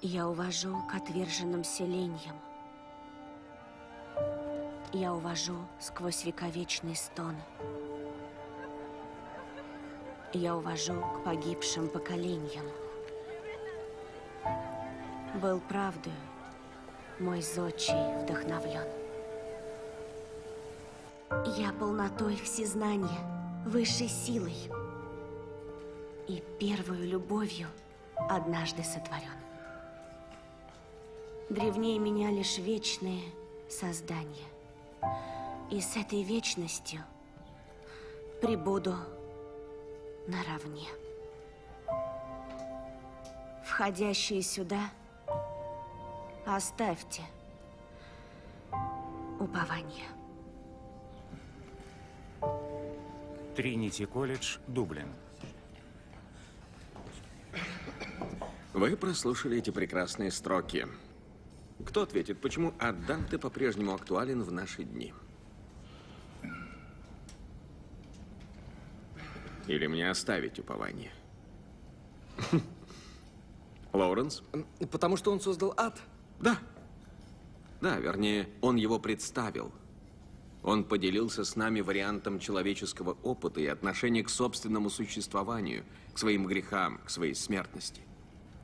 Я увожу к отверженным селениям. Я увожу сквозь вековечный стон. Я увожу к погибшим поколениям. Был правдою мой зодчий вдохновлен. Я полнотой всезнания, высшей силой и первую любовью однажды сотворен. Древнее меня лишь вечные создания. И с этой вечностью прибуду наравне. Входящие сюда, оставьте упование. Тринити колледж, Дублин. Вы прослушали эти прекрасные строки. Кто ответит, почему Адданте по-прежнему актуален в наши дни? Или мне оставить упование? Лоуренс? Потому что он создал ад? Да. Да, вернее, он его представил. Он поделился с нами вариантом человеческого опыта и отношения к собственному существованию, к своим грехам, к своей смертности.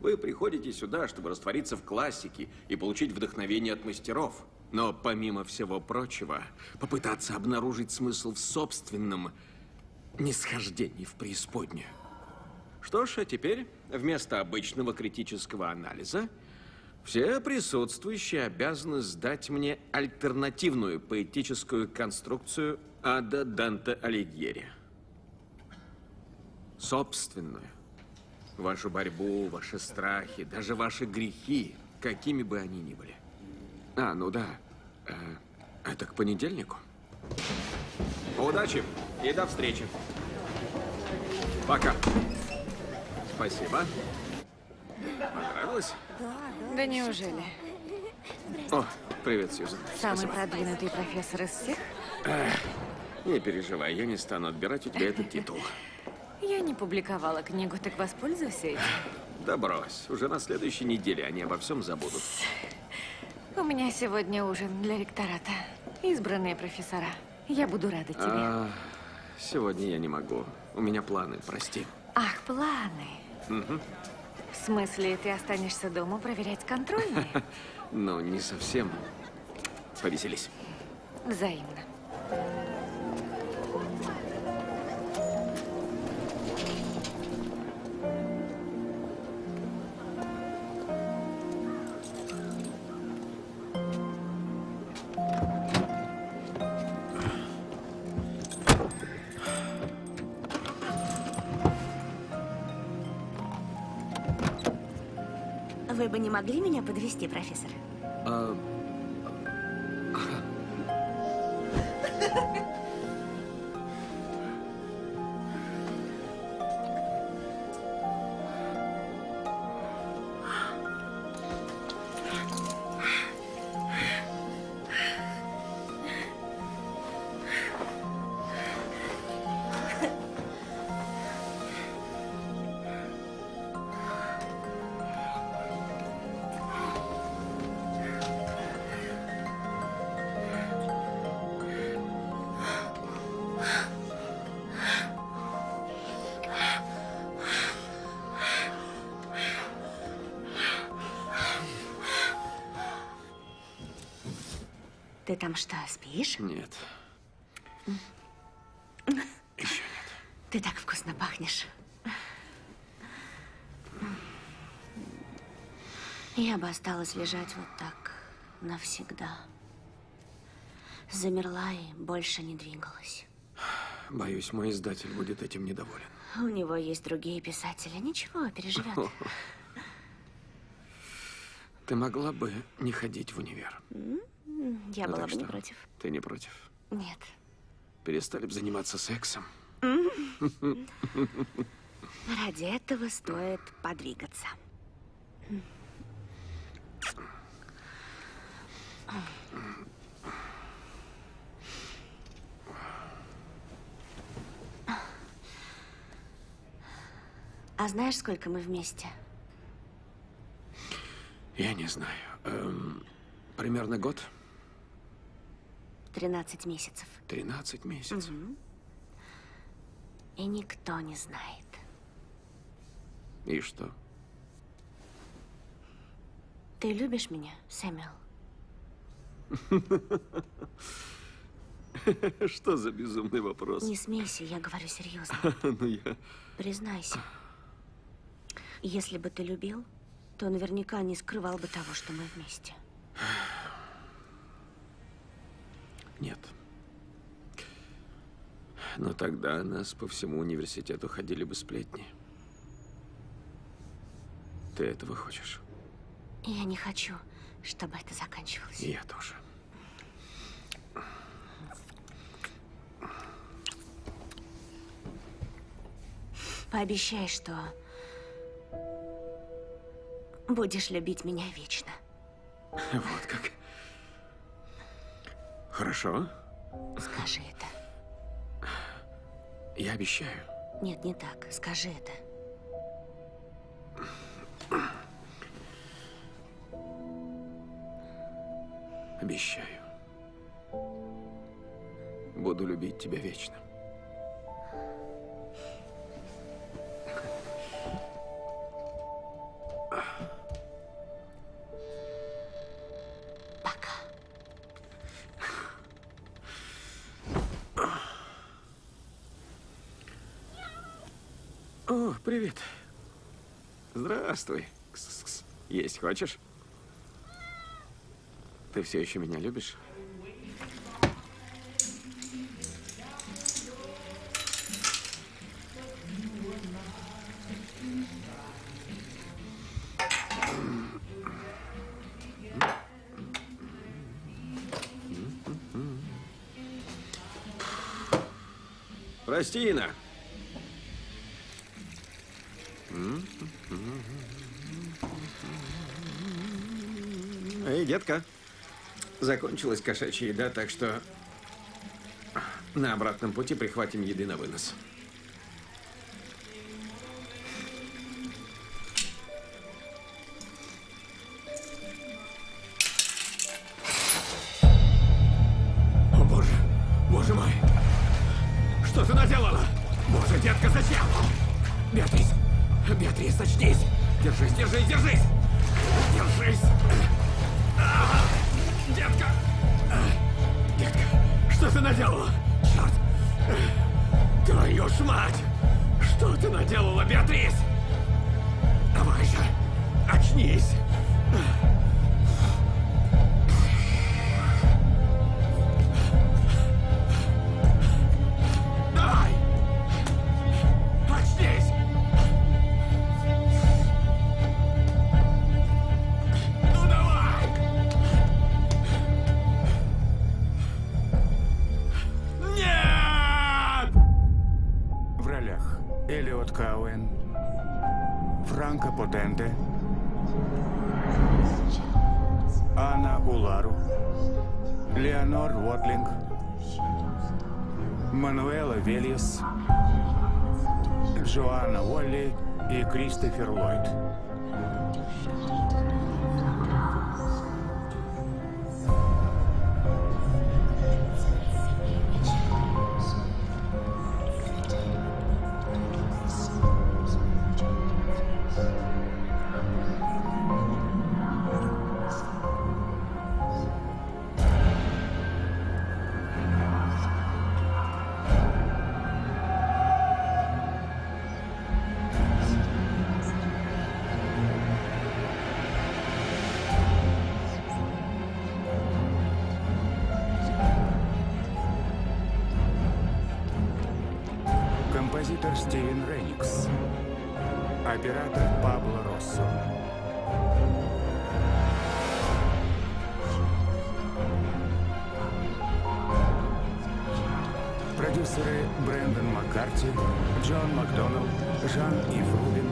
Вы приходите сюда, чтобы раствориться в классике и получить вдохновение от мастеров. Но помимо всего прочего, попытаться обнаружить смысл в собственном нисхождении в преисподнюю. Что ж, а теперь вместо обычного критического анализа все присутствующие обязаны сдать мне альтернативную поэтическую конструкцию Ада Данте Алигьери. Собственную. Вашу борьбу, ваши страхи, даже ваши грехи, какими бы они ни были. А, ну да. Э, это к понедельнику? Удачи и до встречи. Пока. Спасибо. Понравилось? Да неужели? О, привет, Сьюзан. Самый Спасибо. продвинутый профессор из всех? Не переживай, я не стану отбирать у тебя этот титул. Я не публиковала книгу, так воспользуйся этим. Да брось, уже на следующей неделе они обо всем забудут. У меня сегодня ужин для ректората. Избранные профессора. Я буду рада тебе. А, сегодня я не могу. У меня планы, прости. Ах, планы. В смысле, ты останешься дома проверять контрольные? Ну, не совсем. Повеселись. Взаимно. Подвести, профессор? Там что, спишь? нет. Ты так вкусно пахнешь. Я бы осталась лежать вот так навсегда. Замерла и больше не двигалась. Боюсь, мой издатель будет этим недоволен. У него есть другие писатели. Ничего, переживет. Ты могла бы не ходить в универ. Я ну, была бы что? не против. Ты не против? Нет. Перестали бы заниматься сексом. Ради этого стоит подвигаться. А знаешь, сколько мы вместе? Я не знаю. Эм, примерно год. 13 месяцев. 13 месяцев. И никто не знает. И что? Ты любишь меня, Сэмюэл? Что за безумный вопрос? Не смейся, я говорю серьезно. Ну, я... Признайся. Если бы ты любил, то наверняка не скрывал бы того, что мы вместе. Нет. Но тогда нас по всему университету ходили бы сплетни. Ты этого хочешь? Я не хочу, чтобы это заканчивалось. И я тоже. Пообещай, что будешь любить меня вечно. Вот как. Хорошо. Скажи это. Я обещаю. Нет, не так. Скажи это. Обещаю. Буду любить тебя вечно. Здравствуй. Кс-кс-кс. Есть хочешь? Ты все еще меня любишь? Прости, Ина. Детка. Закончилась кошачья еда, так что на обратном пути прихватим еды на вынос. Кристофер Ллойд. Оператор Пабло Россо. Продюсеры Брэндон Маккарти, Джон Макдоналд, Жан-Ив Рубин,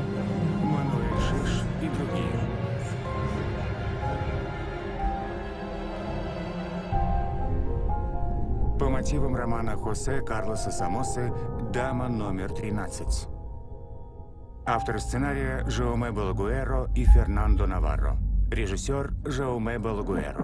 Мануэль Шиш и другие. По мотивам романа Хосе Карлоса Самосы «Дама номер 13». Авторы сценария Жауме Балагуэро и Фернандо Наварро. Режиссер Жауме Балагуэро.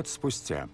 Год спустя.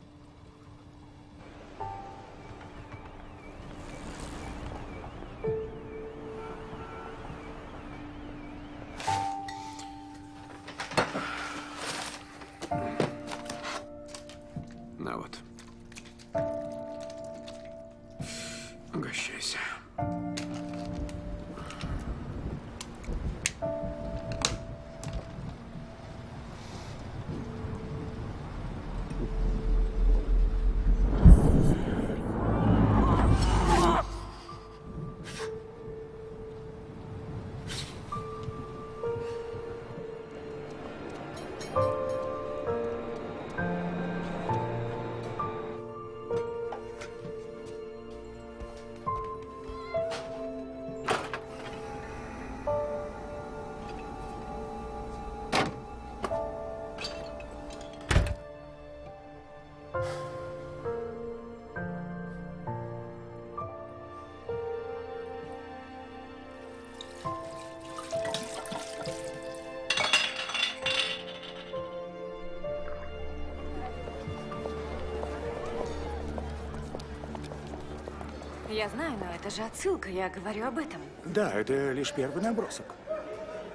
Я знаю, но это же отсылка, я говорю об этом. Да, это лишь первый набросок.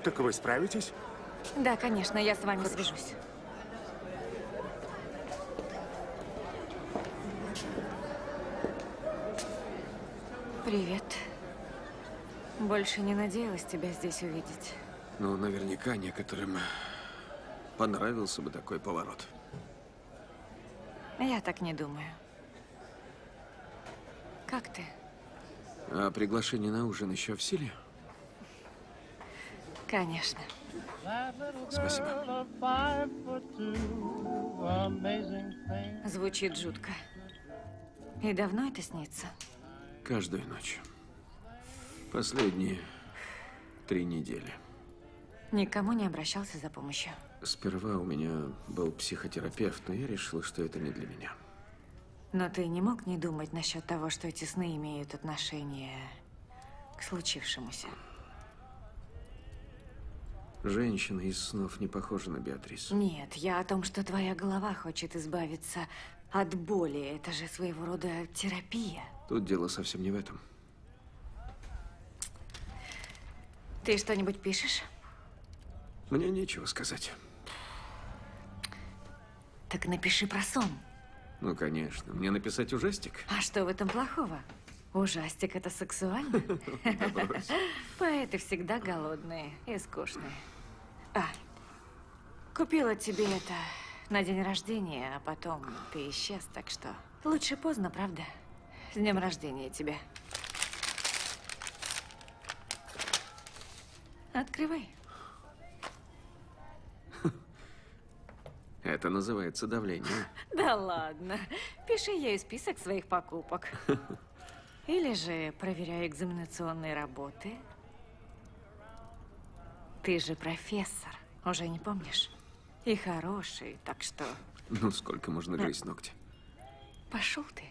Так вы справитесь? Да, конечно, я с вами свяжусь. Привет. Больше не надеялась тебя здесь увидеть. Ну, наверняка некоторым понравился бы такой поворот. Я так не думаю. Как ты? А приглашение на ужин еще в силе? Конечно. Спасибо. Звучит жутко. И давно это снится? Каждую ночь. Последние три недели. Никому не обращался за помощью. Сперва у меня был психотерапевт, но я решил, что это не для меня. Но ты не мог не думать насчет того, что эти сны имеют отношение к случившемуся? Женщина из снов не похожа на Беатрис. Нет, я о том, что твоя голова хочет избавиться от боли. Это же своего рода терапия. Тут дело совсем не в этом. Ты что-нибудь пишешь? Мне нечего сказать. Так напиши про сон. Ну, конечно. Мне написать ужастик? А что в этом плохого? Ужастик это сексуально? Поэты всегда голодные и скучные. А, купила тебе это на день рождения, а потом ты исчез, так что лучше поздно, правда? С днем рождения тебя. Открывай. Это называется давление. Да ладно. Пиши ей список своих покупок. Или же проверяй экзаменационные работы. Ты же профессор, уже не помнишь? И хороший, так что Ну, сколько можно грызть ногти? пошел ты.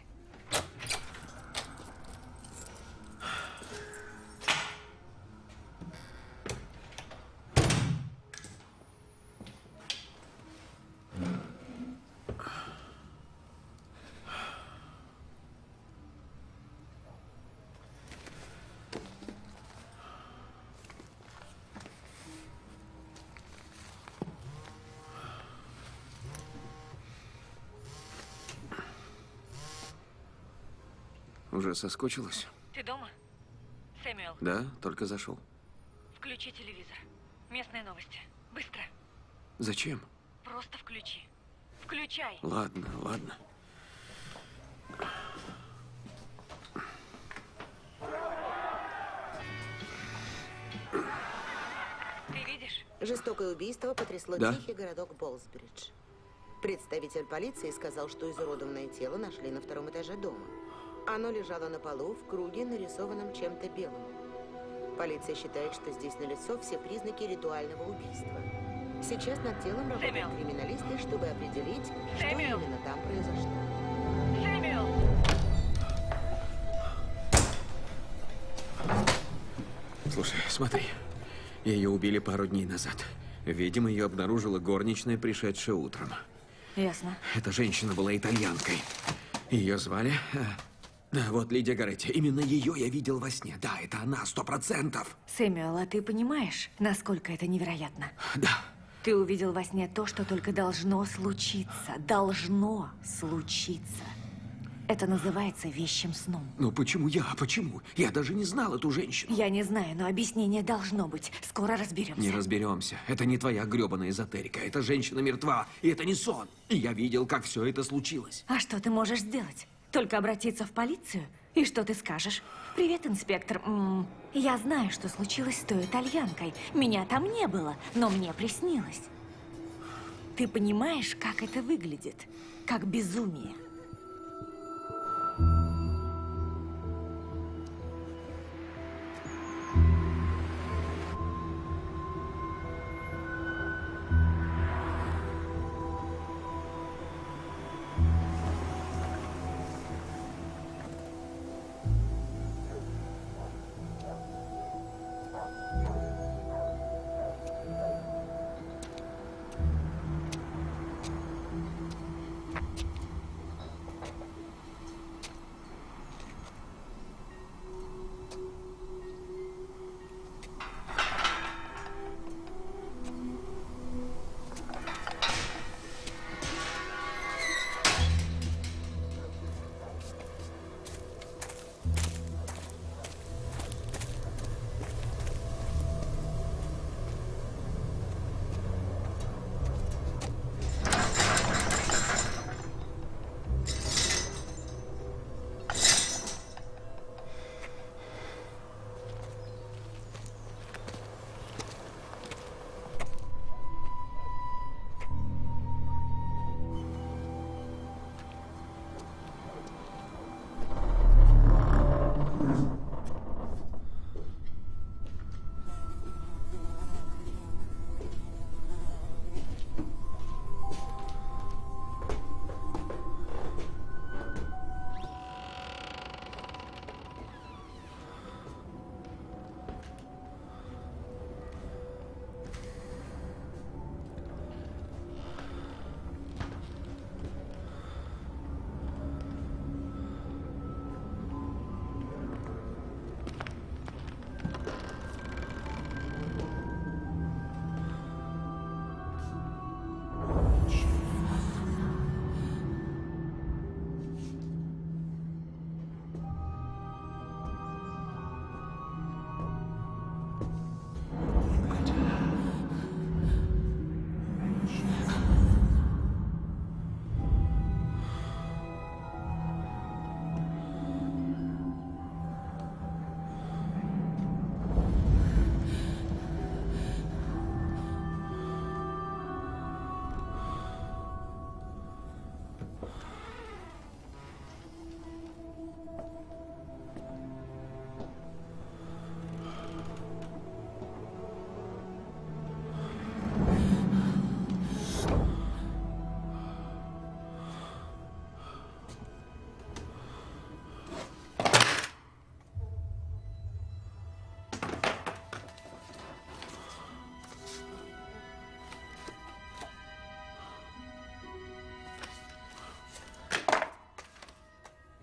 Уже соскучилась? Ты дома? Сэмюэл, Да, только зашел. включи телевизор. Местные новости. Быстро. Зачем? Просто включи. Включай. Ладно, ладно. Ты видишь? Жестокое убийство потрясло Да. тихий городок Болсбридж. Представитель полиции сказал, что изуродованное тело нашли на втором этаже дома. Оно лежало на полу в круге, нарисованном чем-то белым. Полиция считает, что здесь налицо все признаки ритуального убийства. Сейчас над телом работают Сэмюэл. криминалисты, чтобы определить, что Сэмюэл. именно там произошло. Сэмюэл! Слушай, смотри. Ее убили пару дней назад. Видимо, ее обнаружила горничная, пришедшая утром. Ясно. Эта женщина была итальянкой. Ее звали... Да, вот Лидия Гаретти. Именно ее я видел во сне. Да, это она, сто процентов. Сэмюэл, а ты понимаешь, насколько это невероятно? Да. Ты увидел во сне то, что только должно случиться. Должно случиться. Это называется вещим сном. Но почему я? Почему? Я даже не знал эту женщину. Я не знаю, но объяснение должно быть. Скоро разберемся. Не разберемся. Это не твоя гребаная эзотерика. Эта женщина мертва, и это не сон. И я видел, как все это случилось. А что ты можешь сделать? Только обратиться в полицию? И что ты скажешь? Привет, инспектор. М, я знаю, что случилось с той итальянкой. Меня там не было, но мне приснилось. Ты понимаешь, как это выглядит? Как безумие.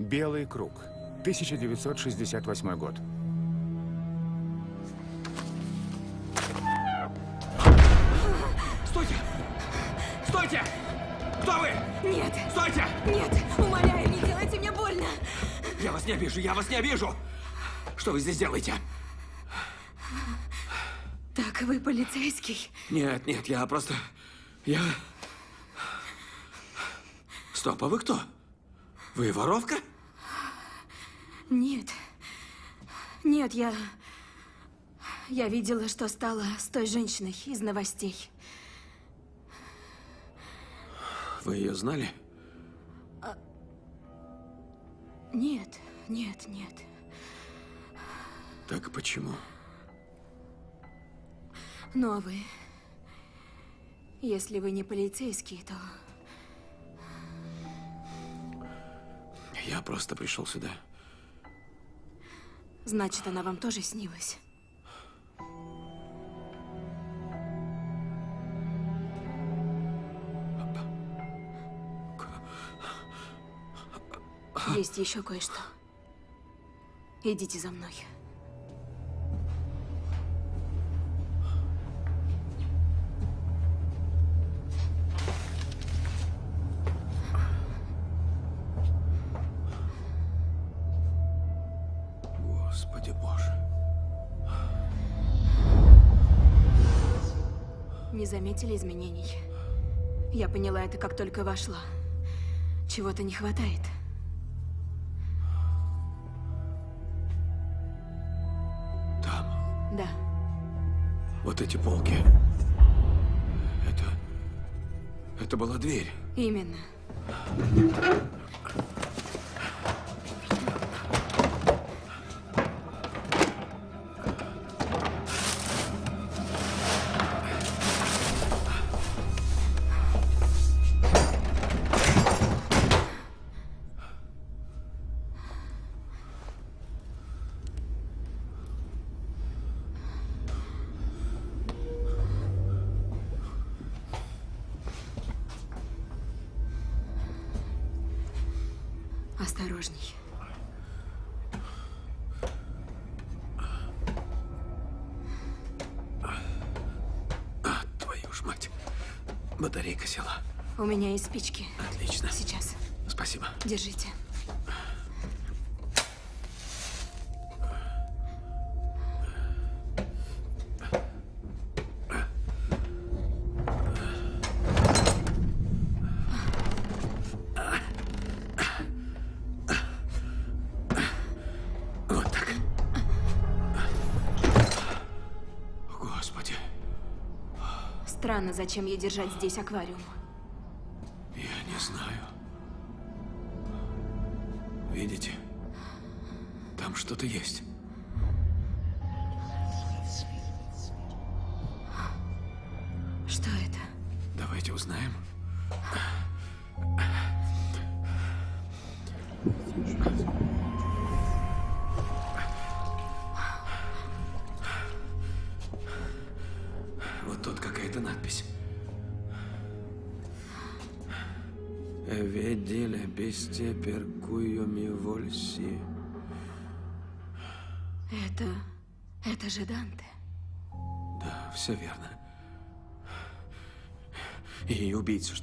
Белый круг. 1968 год. Стойте! Стойте! Кто вы? Нет, Стойте! нет, умоляю, не делайте мне больно. Я вас не обижу, я вас не обижу! Что вы здесь делаете? Так, вы полицейский? Нет, нет, я просто... Я... Стоп, а вы кто? Вы воровка? Нет. Нет, я... Я видела, что стало с той женщиной из новостей. Вы ее знали? Нет, нет, нет. Так почему? Ну а вы? Если вы не полицейский, то... Я просто пришел сюда. Значит, она вам тоже снилась. Есть еще кое-что. Идите за мной. Заметили изменений? Я поняла это, как только вошла. Чего-то не хватает. Там, Да. вот эти полки. Это... Это была дверь. Именно. Батарейка села. У меня есть спички. Отлично. Сейчас. Спасибо. Держите. Зачем ей держать здесь аквариум.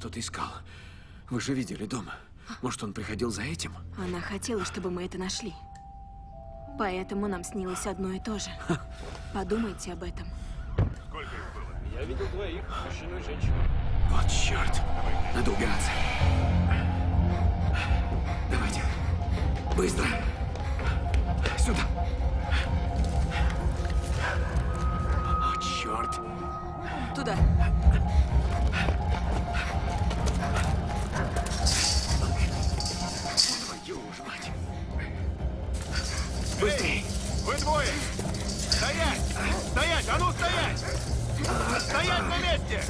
Что-то искал. Вы же видели дома. Может, он приходил за этим? Она хотела, чтобы мы это нашли. Поэтому нам снилось одно и то же. Подумайте об этом. Вот черт. Надо убираться. Давайте. Быстро. Сюда. О, черт. Туда. Быстрей. Вы двое! Стоять! Стоять! А ну стоять! Стоять на месте!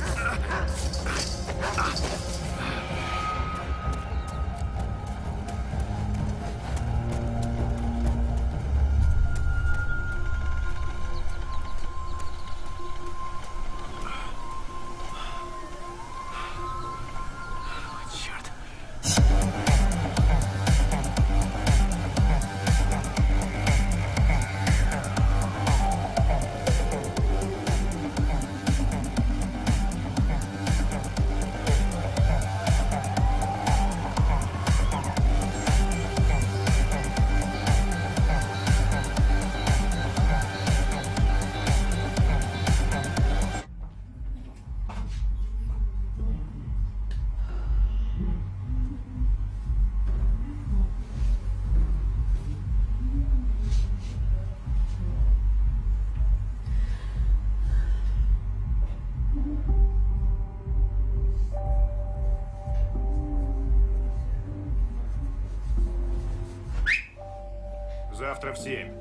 Завтра в семь.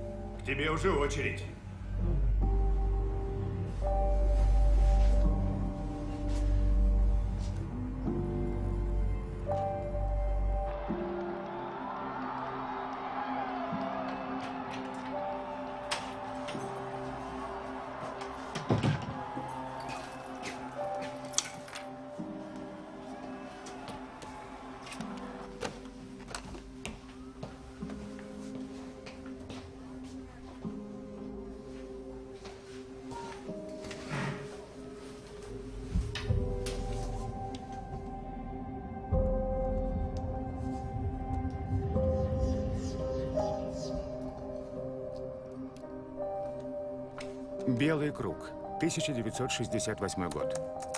К тебе уже очередь. Белый круг. 1968 год.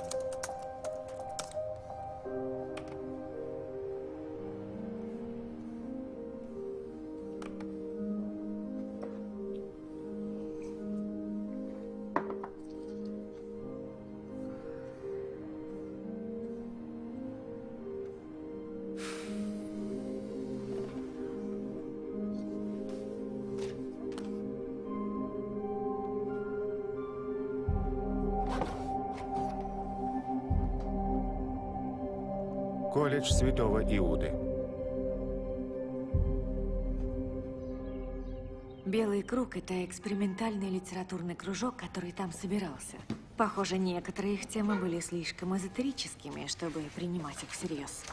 Это экспериментальный литературный кружок, который там собирался. Похоже, некоторые их темы были слишком эзотерическими, чтобы принимать их всерьез.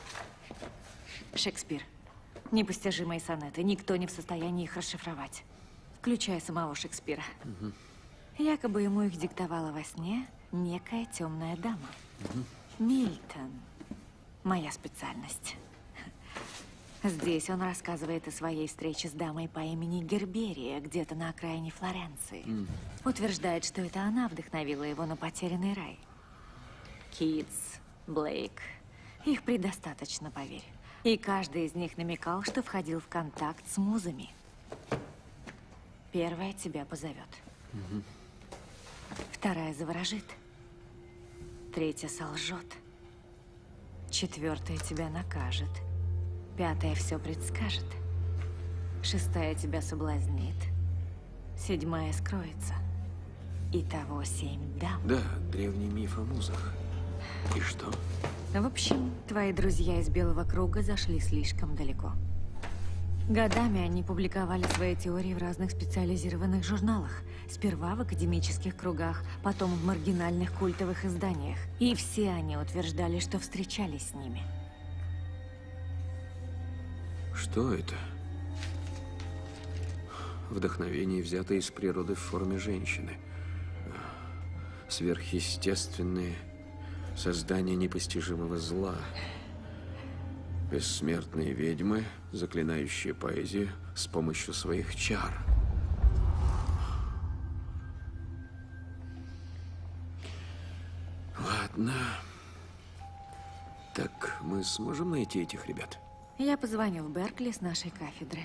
Шекспир. Непостижимые сонеты. Никто не в состоянии их расшифровать. Включая самого Шекспира. Якобы ему их диктовала во сне некая темная дама. Мильтон. Моя специальность. Здесь он рассказывает о своей встрече с дамой по имени Герберия, где-то на окраине Флоренции. Утверждает, что это она вдохновила его на потерянный рай. Китс, Блейк. Их предостаточно, поверь. И каждый из них намекал, что входил в контакт с музами. Первая тебя позовет. Вторая заворожит. Третья солжет. Четвертая тебя накажет. Пятая все предскажет. Шестая тебя соблазнит. Седьмая скроется. Итого семь дам. Да, древний миф о музах. И что? В общем, твои друзья из Белого круга зашли слишком далеко. Годами они публиковали свои теории в разных специализированных журналах. Сперва в академических кругах, потом в маргинальных культовых изданиях. И все они утверждали, что встречались с ними. Что это? Вдохновение, взятое из природы в форме женщины. Сверхъестественные создания непостижимого зла. Бессмертные ведьмы, заклинающие поэзию с помощью своих чар. Ладно. Так, мы сможем найти этих ребят? Я позвоню в Беркли с нашей кафедры.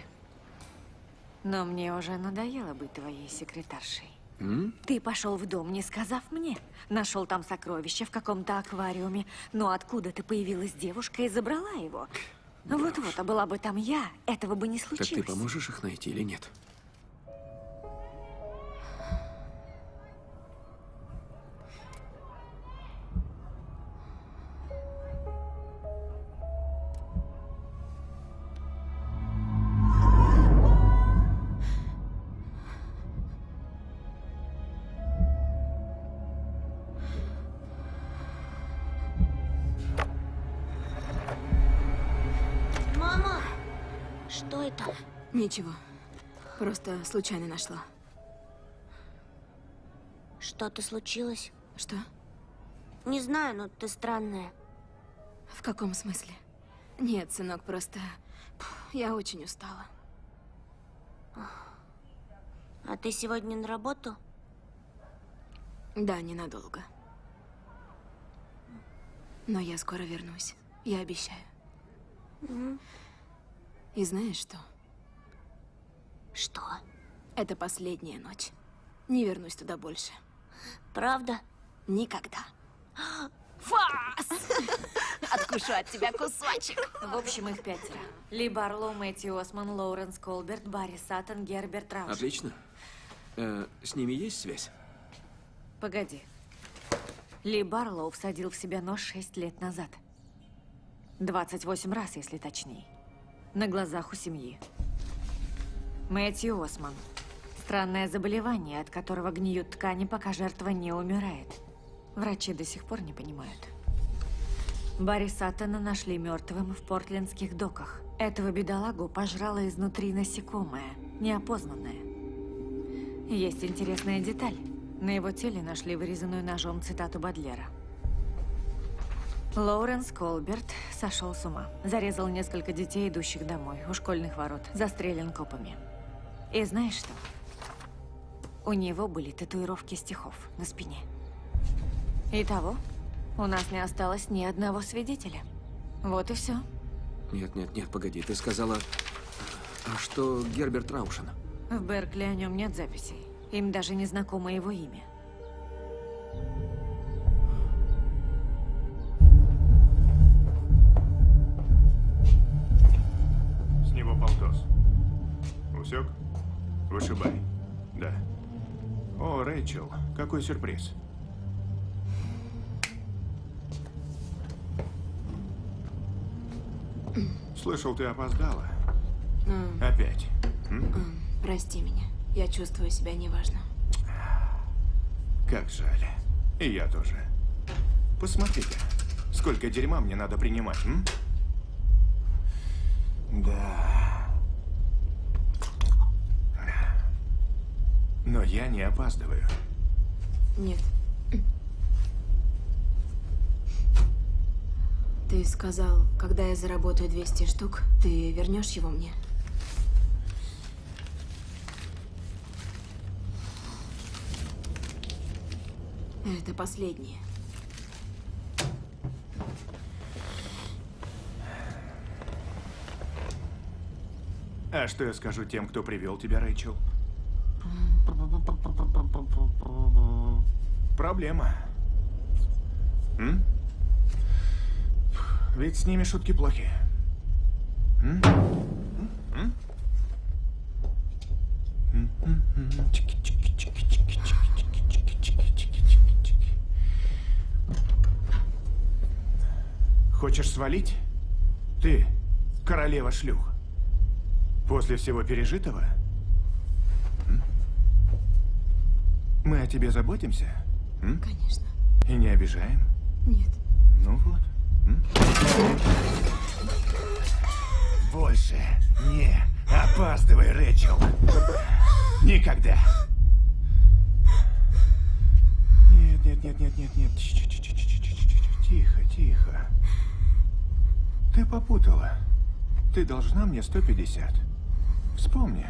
Но мне уже надоело быть твоей секретаршей. М? Ты пошел в дом, не сказав мне. Нашел там сокровище в каком-то аквариуме. Но откуда ты появилась девушка и забрала его? Вот-вот, а была бы там я, этого бы не Так случилось. ты поможешь их найти или нет? Ничего. Просто случайно нашла. Что-то случилось? Что? Не знаю, но ты странная. В каком смысле? Нет, сынок, просто... Я очень устала. А ты сегодня на работу? Да, ненадолго. Но я скоро вернусь. Я обещаю. И знаешь что? Что? Это последняя ночь. Не вернусь туда больше. Правда? Никогда. Фас! Откушу от тебя кусочек. В общем, их пятеро. Ли Барлоу, Мэтью Осман, Лоуренс Колберт, Барри Саттон, Герберт Рауш. Отлично. Э, с ними есть связь? Погоди. Ли Барлоу всадил в себя нож шесть лет назад. 28 раз, если точнее. На глазах у семьи. Мэтью Осман. Странное заболевание, от которого гниют ткани, пока жертва не умирает. Врачи до сих пор не понимают. Барри Саттона нашли мертвым в портлендских доках. Этого бедолагу пожрало изнутри насекомое, неопознанное. Есть интересная деталь. На его теле нашли вырезанную ножом цитату Бадлера. Лоуренс Колберт сошел с ума. Зарезал несколько детей, идущих домой, у школьных ворот. Застрелен копами. И знаешь что? У него были татуировки стихов на спине. Итого, у нас не осталось ни одного свидетеля. Вот и все. Нет, нет, нет, погоди. Ты сказала... А что Герберт Раушен? В Беркли о нем нет записей. Им даже не знакомо его имя. С него полтос. Усек? Вышибай. Да. О, Рэйчел, какой сюрприз. Слышал, ты опоздала. Опять. М? Прости меня. Я чувствую себя неважно. Как жаль. И я тоже. Посмотрите, сколько дерьма мне надо принимать, м? Да. Но я не опаздываю. Нет. Ты сказал, когда я заработаю 200 штук, ты вернешь его мне? Это последнее. А что я скажу тем, кто привел тебя, Рэйчел? Проблема. М? Ведь с ними шутки плохи. М? Хочешь свалить? Ты, королева шлюх. После всего пережитого? Мы о тебе заботимся? М? Конечно. И не обижаем? Нет. Ну вот. М? Больше не опаздывай, Рэчел. Никогда. Нет, нет, нет, нет, нет, нет. Тихо, тихо. Ты попутала. Ты должна мне 150. Вспомни.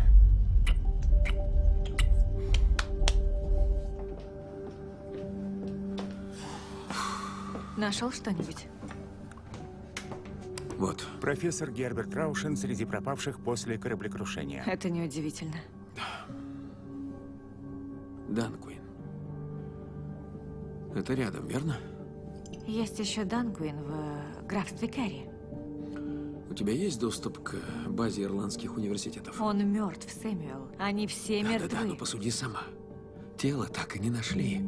Нашел что-нибудь? Вот. Профессор Герберт Раушен среди пропавших после кораблекрушения. Это неудивительно. Данкуин. Это рядом, верно? Есть еще Данкуин в э, графстве Керри. У тебя есть доступ к базе ирландских университетов? Он мертв, Сэмюэл. Они все Да, мертвы. да, да, но посуди сама. Тело так и не нашли.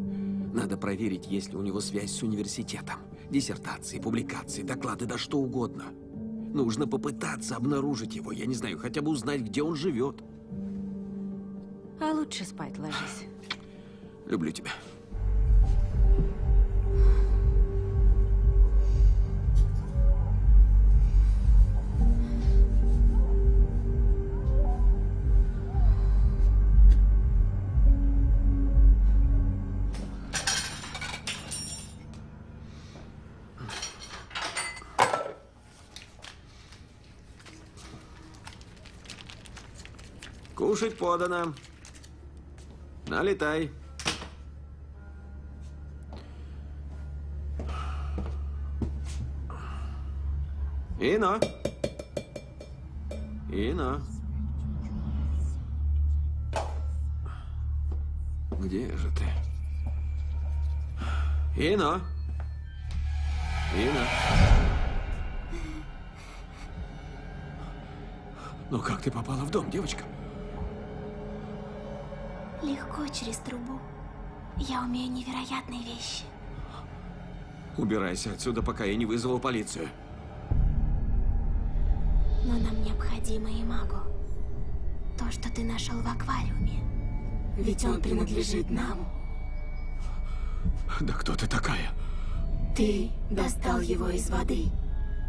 Надо проверить, есть ли у него связь с университетом. Диссертации, публикации, доклады, да что угодно. Нужно попытаться обнаружить его. Я не знаю, хотя бы узнать, где он живет. А лучше спать ложись. Люблю тебя. Кушать подано. Налетай. Ино. Ино. Где же ты? Ино. Инна. Ну как ты попала в дом, девочка? Легко через трубу. Я умею невероятные вещи. Убирайся отсюда, пока я не вызвал полицию. Но нам необходимо и магу. То, что ты нашел в аквариуме. Ведь он принадлежит нам. Да кто ты такая? Ты достал его из воды.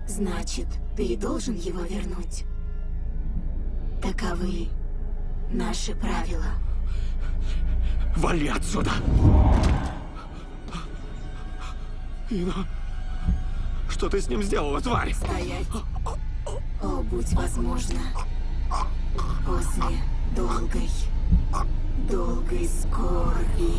Значит, ты и должен его вернуть. Таковы наши правила. Вали отсюда! Инна, что ты с ним сделала, тварь? Стоять. О, будь возможно. После долгой, долгой скорби.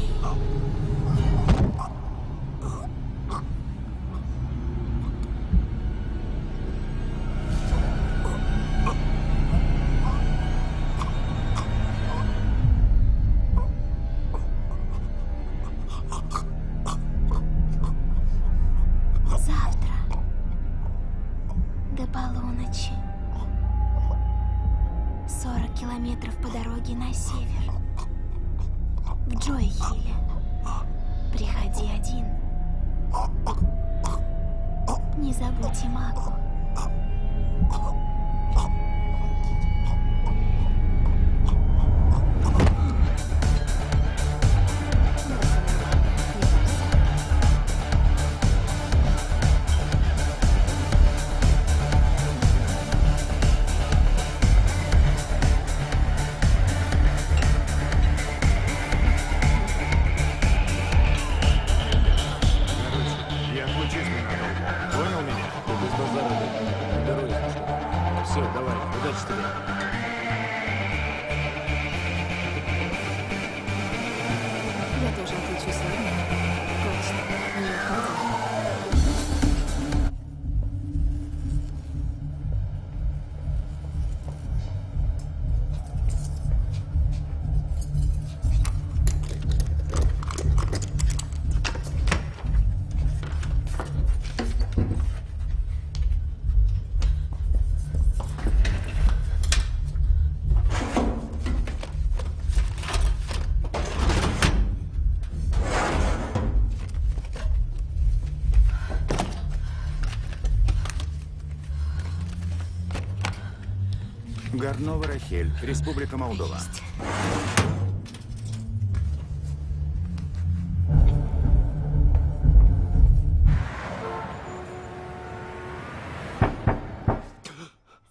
Горнова Рахель, Республика Молдова.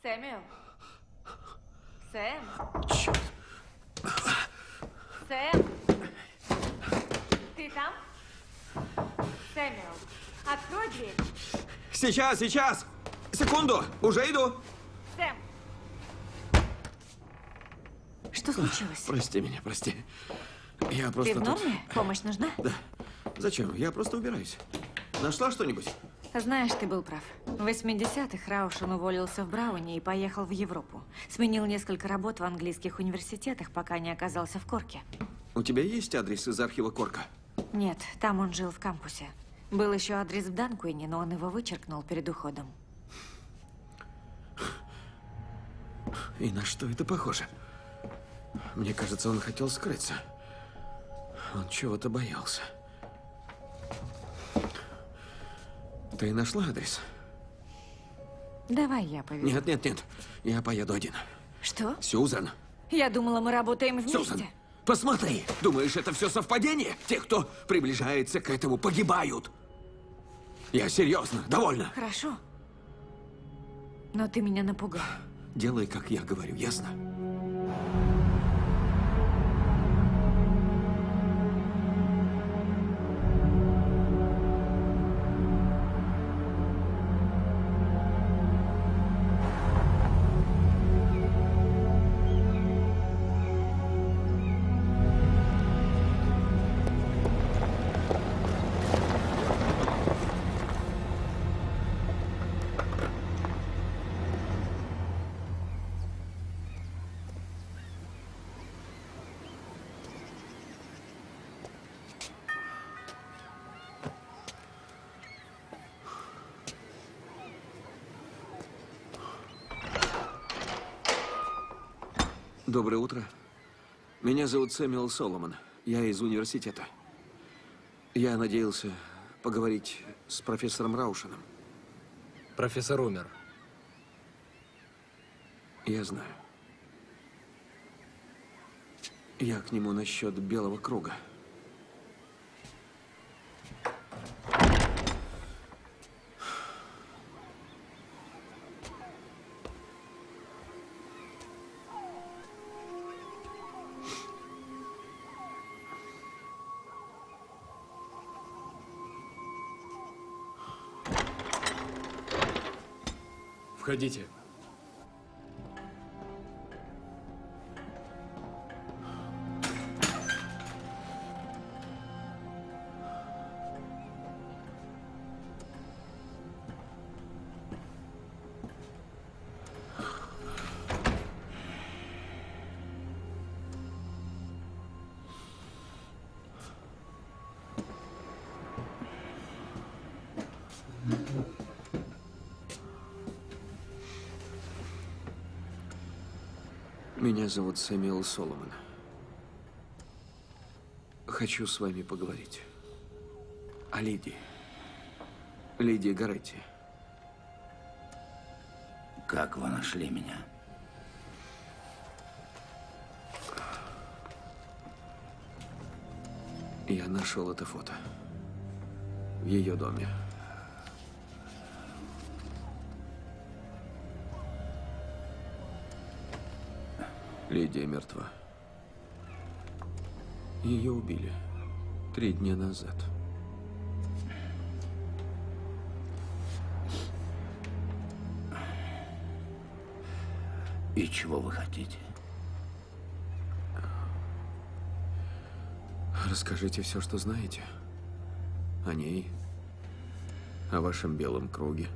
Сэмюэл? Сэм? Черт. Сэм? Ты там? Сэмюэл, открой дверь. Сейчас, сейчас! Секунду! Уже иду! Сэм! Что случилось? Прости меня, прости. Я просто Ты в тут- норме? Помощь нужна? Да. Зачем? Я просто убираюсь. Нашла что-нибудь? Знаешь, ты был прав. В 80-х Раушен уволился в Брауне и поехал в Европу. Сменил несколько работ в английских университетах, пока не оказался в Корке. У тебя есть адрес из архива Корка? Нет, там он жил в кампусе. Был еще адрес в Данкуине, но он его вычеркнул перед уходом. И на что это похоже? Мне кажется, он хотел скрыться. Он чего-то боялся. Ты нашла адрес? Давай я поведу. Нет, нет, нет. Я поеду один. Что? Сьюзан. Я думала, мы работаем вместе. Сьюзан, посмотри. Думаешь, это все совпадение? Те, кто приближается к этому, погибают. Я серьезно. Довольно. Хорошо. Но ты меня напугал. Делай, как я говорю, ясно? Меня зовут Сэмюэл Соломон. Я из университета. Я надеялся поговорить с профессором Раушином. Профессор умер. Я знаю. Я к нему насчет белого круга. Входите. Меня зовут Сэмюэл Соломон. Хочу с вами поговорить. О Лидии. Лидии Гаретти. Как вы нашли меня? Я нашел это фото. В ее доме. Лидия мертва. Ее убили три дня назад. И чего вы хотите? Расскажите все, что знаете. О ней. О вашем белом круге.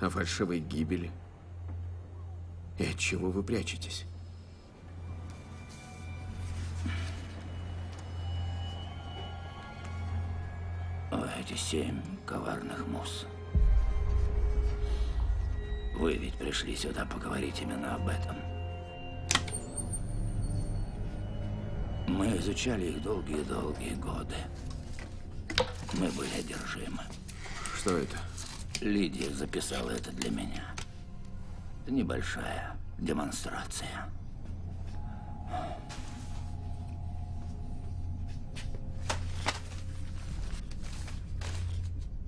О фальшивой гибели. И от чего вы прячетесь? Эти семь коварных мус. Вы ведь пришли сюда поговорить именно об этом. Мы изучали их долгие-долгие годы. Мы были одержимы. Что это? Лидия записала это для меня. Небольшая демонстрация.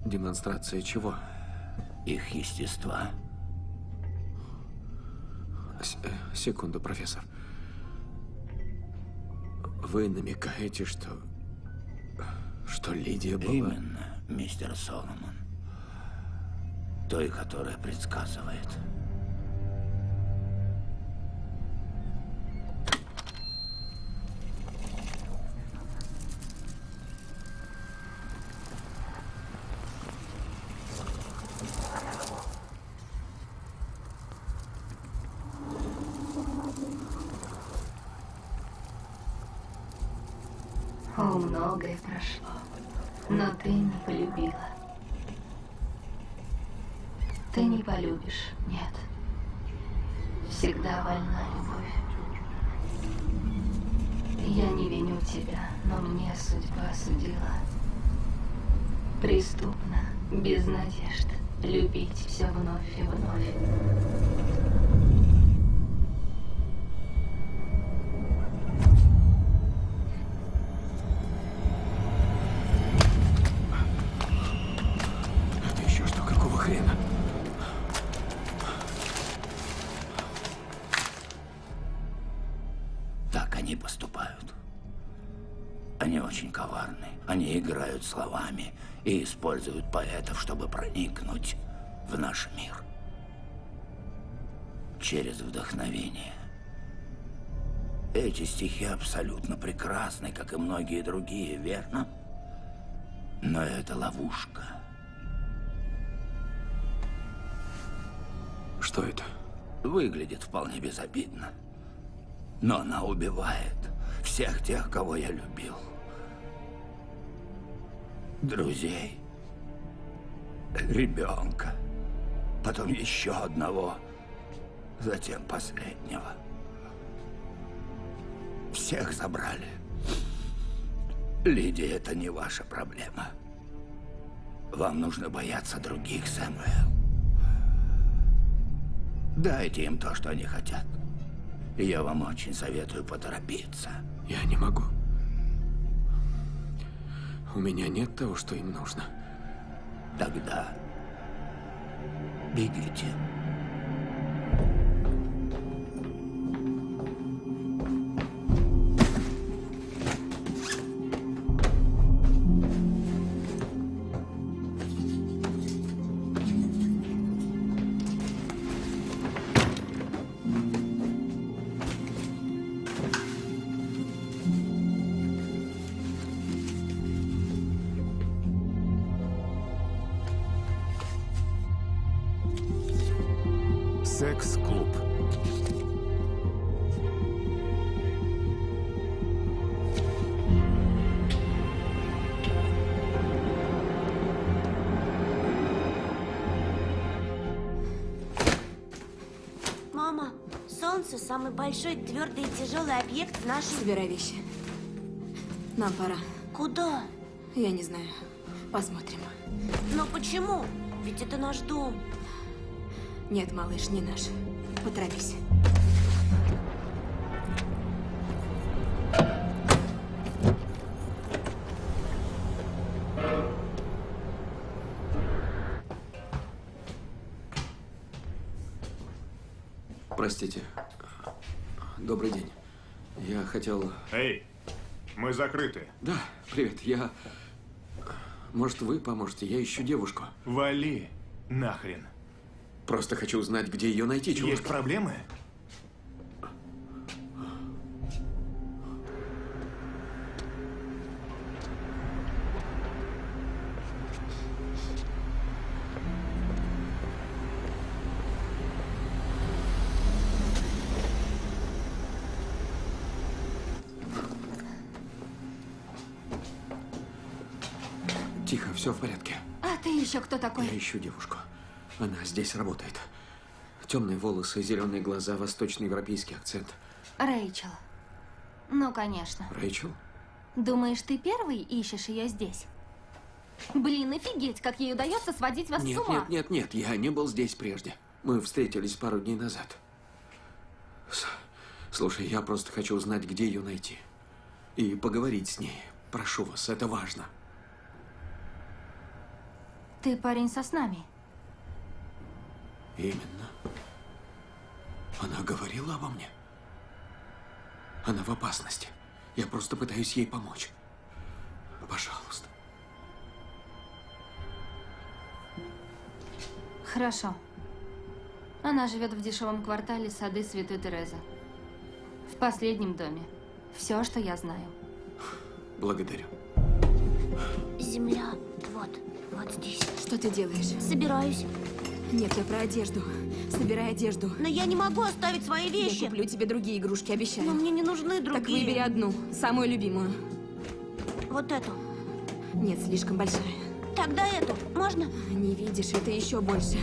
Демонстрация чего? Их естества. С- э, секунду, профессор. Вы намекаете, что... Что Лидия была... Именно, мистер Соломон. Той, которая предсказывает. Не полюбишь, нет. Всегда вольна любовь. Я не виню тебя, но мне судьба судила. Преступно, без надежд, любить все вновь и вновь. Используют поэтов, чтобы проникнуть в наш мир. Через вдохновение. Эти стихи абсолютно прекрасны, как и многие другие, верно? Но это ловушка. Что это? Выглядит вполне безобидно. Но она убивает всех тех, кого я любил. Друзей. Ребенка. Потом еще одного. затем последнего. Всех забрали. Лидия, это не ваша проблема. Вам нужно бояться других, Сэмюэл. Дайте им то, что они хотят. Я вам очень советую поторопиться. Я не могу. У меня нет того, что им нужно. Тогда бегите. Большой твердый и тяжелый объект в нашей... Собирай вещи. Нам пора. Куда? Я не знаю. Посмотрим. Но почему? Ведь это наш дом. Нет, малыш, не наш. Поторопись. Хотел... Эй, мы закрыты. Да, привет. Я... Может, вы поможете? Я ищу девушку. Вали нахрен. Просто хочу узнать, где ее найти, чувак. Есть проблемы? Еще кто такой? Я ищу девушку. Она здесь работает. Темные волосы, зеленые глаза, восточноевропейский акцент. Рэйчел. Ну, конечно. Рэйчел? Думаешь, ты первый ищешь ее здесь? Блин, офигеть, как ей удается сводить вас Нет, с ума. нет, нет, нет, я не был здесь прежде. Мы встретились пару дней назад. С- Слушай, я просто хочу узнать, где ее найти. И поговорить с ней. Прошу вас, это важно. Ты парень со снами. Именно. Она говорила обо мне. Она в опасности. Я просто пытаюсь ей помочь. Пожалуйста. Хорошо. Она живет в дешевом квартале сады Святой Терезы. В последнем доме. Все, что я знаю. Благодарю. Земля. Вот. Здесь. Что ты делаешь? Собираюсь. Нет, я про одежду. Собирай одежду. Но я не могу оставить свои Я вещи. куплю тебе другие игрушки, обещаю. Но мне не нужны другие. Так выбери одну, самую любимую. Вот эту. Нет, слишком большая. Тогда эту. Можно? Не видишь, это еще больше.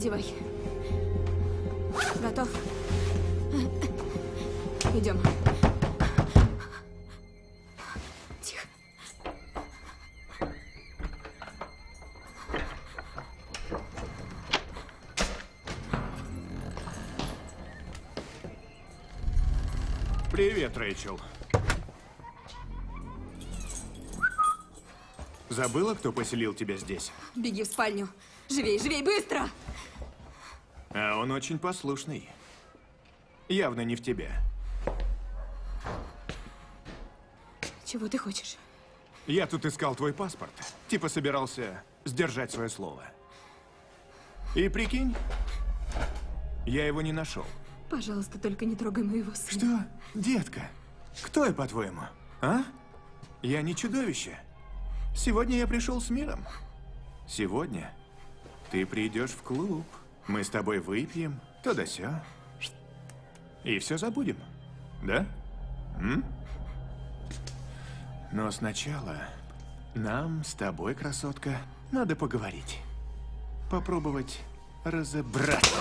Надевай. Готов? Идем. Тихо. Привет, Рэйчел. Забыла, кто поселил тебя здесь? Беги в спальню. Живей, живей, быстро! А он очень послушный. Явно не в тебе. Чего ты хочешь? Я тут искал твой паспорт. Типа собирался сдержать свое слово. И прикинь, я его не нашел. Пожалуйста, только не трогай моего сына. Что? Детка, кто я, по-твоему? А? Я не чудовище. Сегодня я пришел с миром. Сегодня ты придешь в клуб. Мы с тобой выпьем, то да сё. И все забудем. Да? М? Но сначала нам с тобой, красотка, надо поговорить. Попробовать разобраться.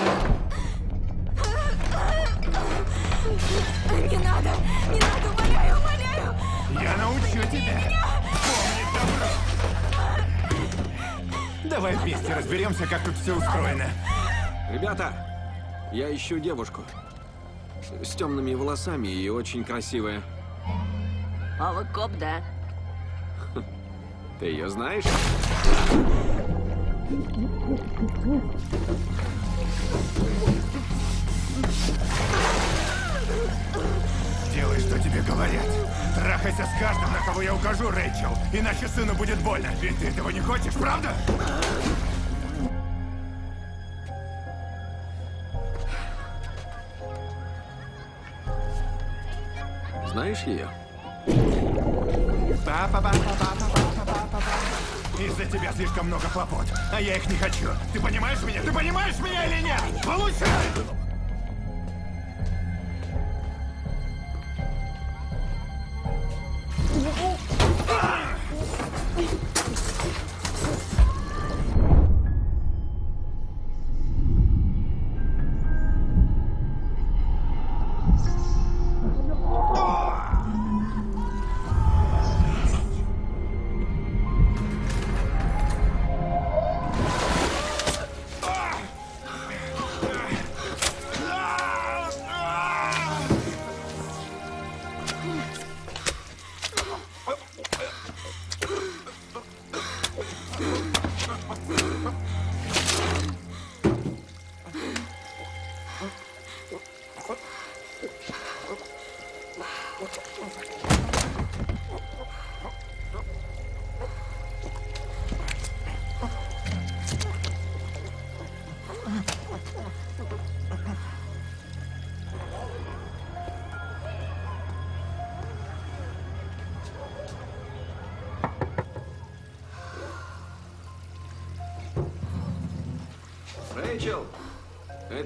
Не надо! Не надо, умоляю, умоляю! Я научу тебя помнить добро. Давай вместе разберемся, как тут все устроено. Ребята, я ищу девушку. С темными волосами и очень красивая. А вы коп, да? Ты ее знаешь? Делай, что тебе говорят. Трахайся с каждым, на кого я укажу, Рэйчел. Иначе сыну будет больно. Ведь ты этого не хочешь, правда? Знаешь ее? Из-за тебя слишком много хлопот, а я их не хочу. Ты понимаешь меня? Ты понимаешь меня или нет? Получай! Рэйчел,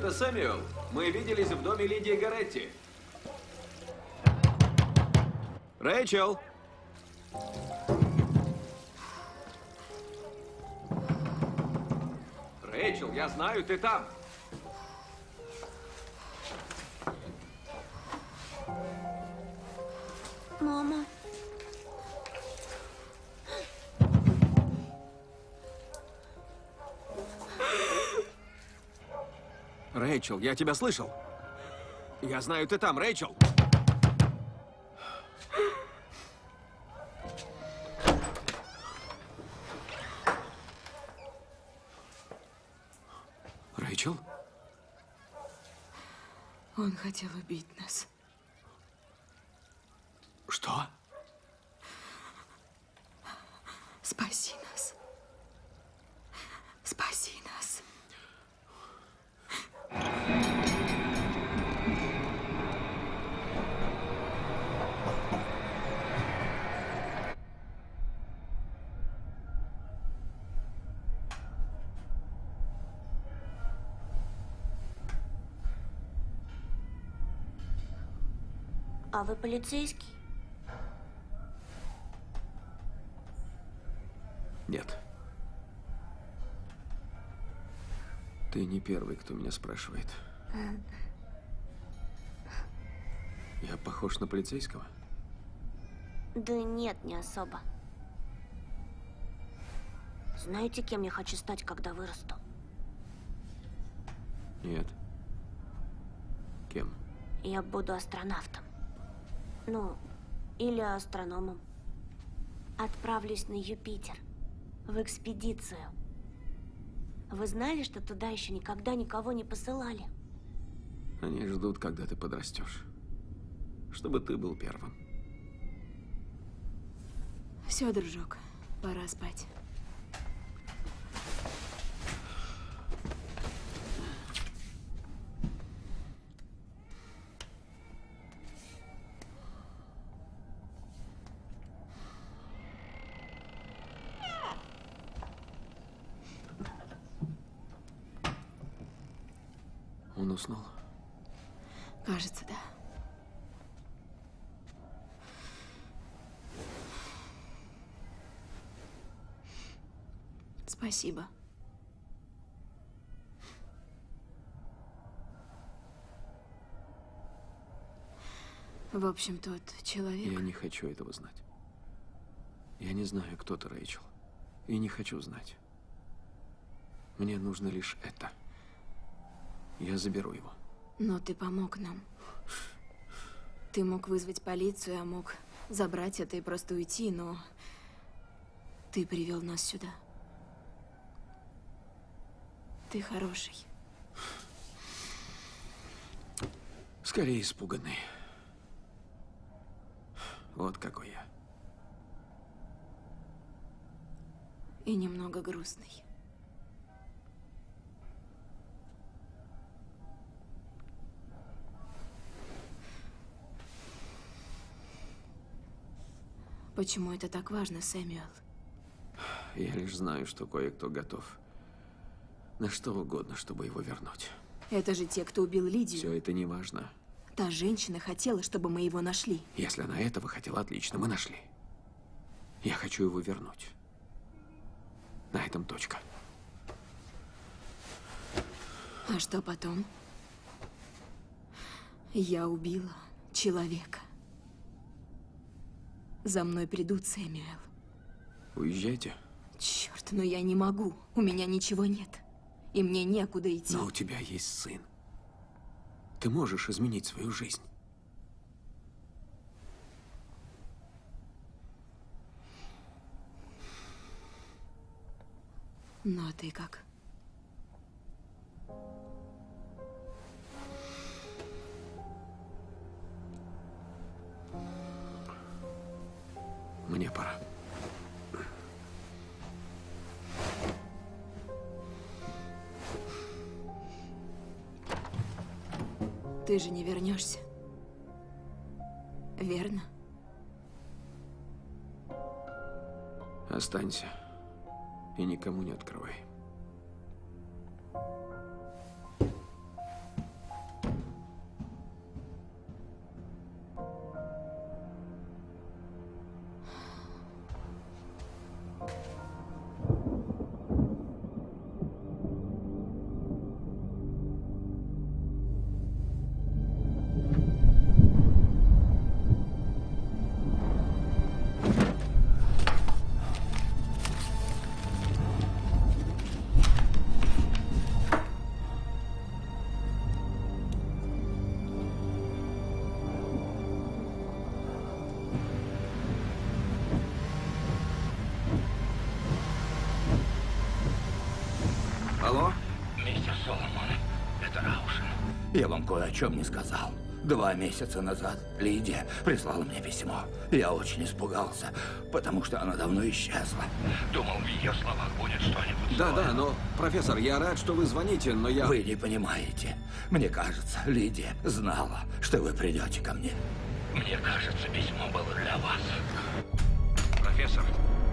это Сэмюэл. Мы виделись в доме Лидии Гаретти. Рэйчел! Рэйчел, я знаю, ты там. Рэйчел, я тебя слышал. Я знаю, ты там, Рэйчел. Рэйчел? Он хотел убить нас. Что? Спаси нас. Спаси нас. А вы полицейский? Нет. Ты не первый, кто меня спрашивает. Я похож на полицейского? Да нет, не особо. Знаете, кем я хочу стать, когда вырасту? Нет. Кем? Я буду астронавтом. Ну, или астрономом. Отправлюсь на Юпитер. В экспедицию. Вы знали, что туда еще никогда никого не посылали? Они ждут, когда ты подрастешь. Чтобы ты был первым. Все, дружок, пора спать. уснул? Кажется, да. Спасибо. В общем, тот человек... Я не хочу этого знать. Я не знаю, кто ты, Рэйчел. И не хочу знать. Мне нужно лишь это. Я заберу его. Но ты помог нам. Ты мог вызвать полицию, а мог забрать это и просто уйти, но... Ты привел нас сюда. Ты хороший. Скорее испуганный. Вот какой я. И немного грустный. Почему это так важно, Сэмюэл? Я лишь знаю, что кое-кто готов на что угодно, чтобы его вернуть. Это же те, кто убил Лидию. Все это не важно. Та женщина хотела, чтобы мы его нашли. Если она этого хотела, отлично, мы нашли. Я хочу его вернуть. На этом точка. А что потом? Я убила человека. За мной придут, Сэмюэл. Уезжайте. Черт, но я не могу. У меня ничего нет. И мне некуда идти. Но у тебя есть сын. Ты можешь изменить свою жизнь. Ну, а ты как? Мне пора. Ты же не вернешься. Верно? Останься. И никому не открывай. Кое о чем не сказал. Два месяца назад Лидия прислала мне письмо. Я очень испугался, потому что она давно исчезла. Думал, в ее словах будет что-нибудь Да, да, но, профессор, я рад, что вы звоните, но я... Вы не понимаете. Мне кажется, Лидия знала, что вы придете ко мне. Мне кажется, письмо было для вас. Профессор,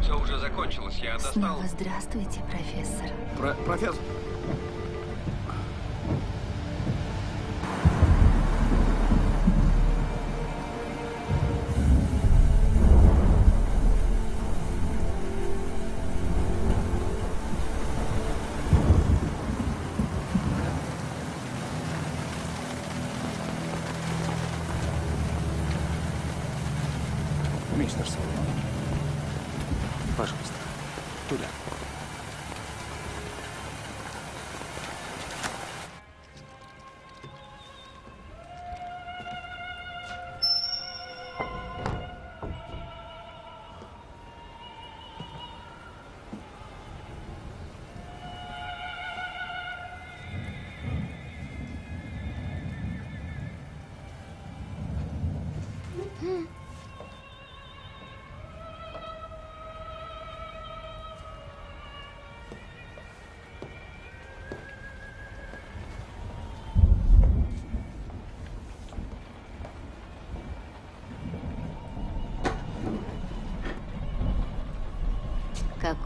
все уже закончилось, я Снова здравствуйте, профессор. Про профессор...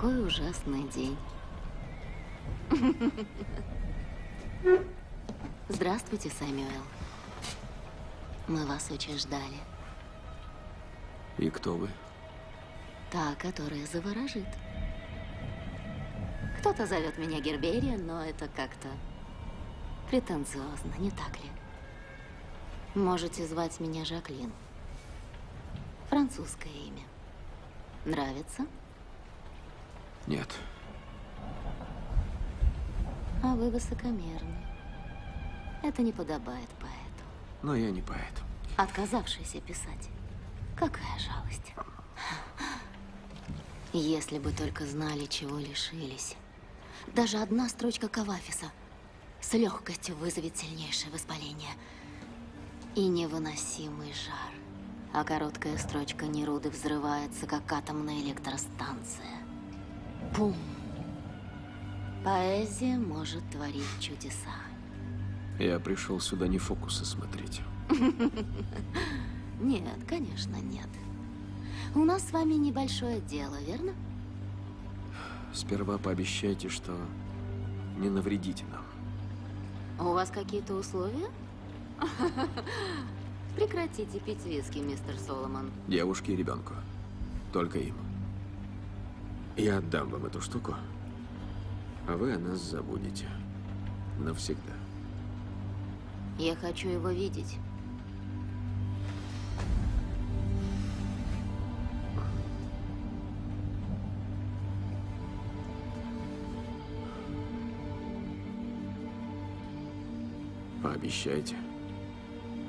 Какой ужасный день. Здравствуйте, Сэмюэл. Мы вас очень ждали. И кто вы? Та, которая заворожит. Кто-то зовет меня Гербериан, но это как-то претенциозно, не так ли? Можете звать меня Жаклин. Французское имя. Нравится? Нет. А вы высокомерны. Это не подобает поэту. Но я не поэт. Отказавшийся писать. Какая жалость. Если бы только знали, чего лишились. Даже одна строчка Кавафиса с легкостью вызовет сильнейшее воспаление и невыносимый жар. А короткая строчка Неруды взрывается, как атомная электростанция. Пум! Поэзия может творить чудеса. Я пришел сюда не фокусы смотреть. Нет, конечно, нет. У нас с вами небольшое дело, верно? Сперва пообещайте, что не навредите нам. У вас какие-то условия? Прекратите пить виски, мистер Соломон. Девушке и ребенку. Только им. Я отдам вам эту штуку, а вы о нас забудете. Навсегда. Я хочу его видеть. Пообещайте.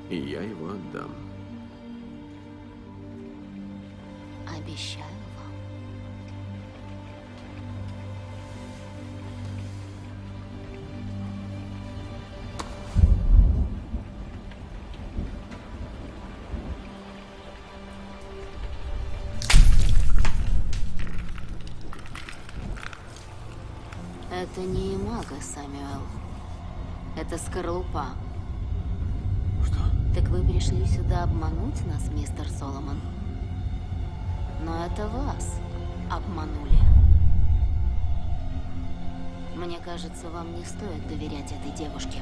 И я его отдам. Обещаю Это не имага, Самюэл. Это скорлупа. Что? Так вы пришли сюда обмануть нас, мистер Соломон? Но это вас обманули. Мне кажется, вам не стоит доверять этой девушке.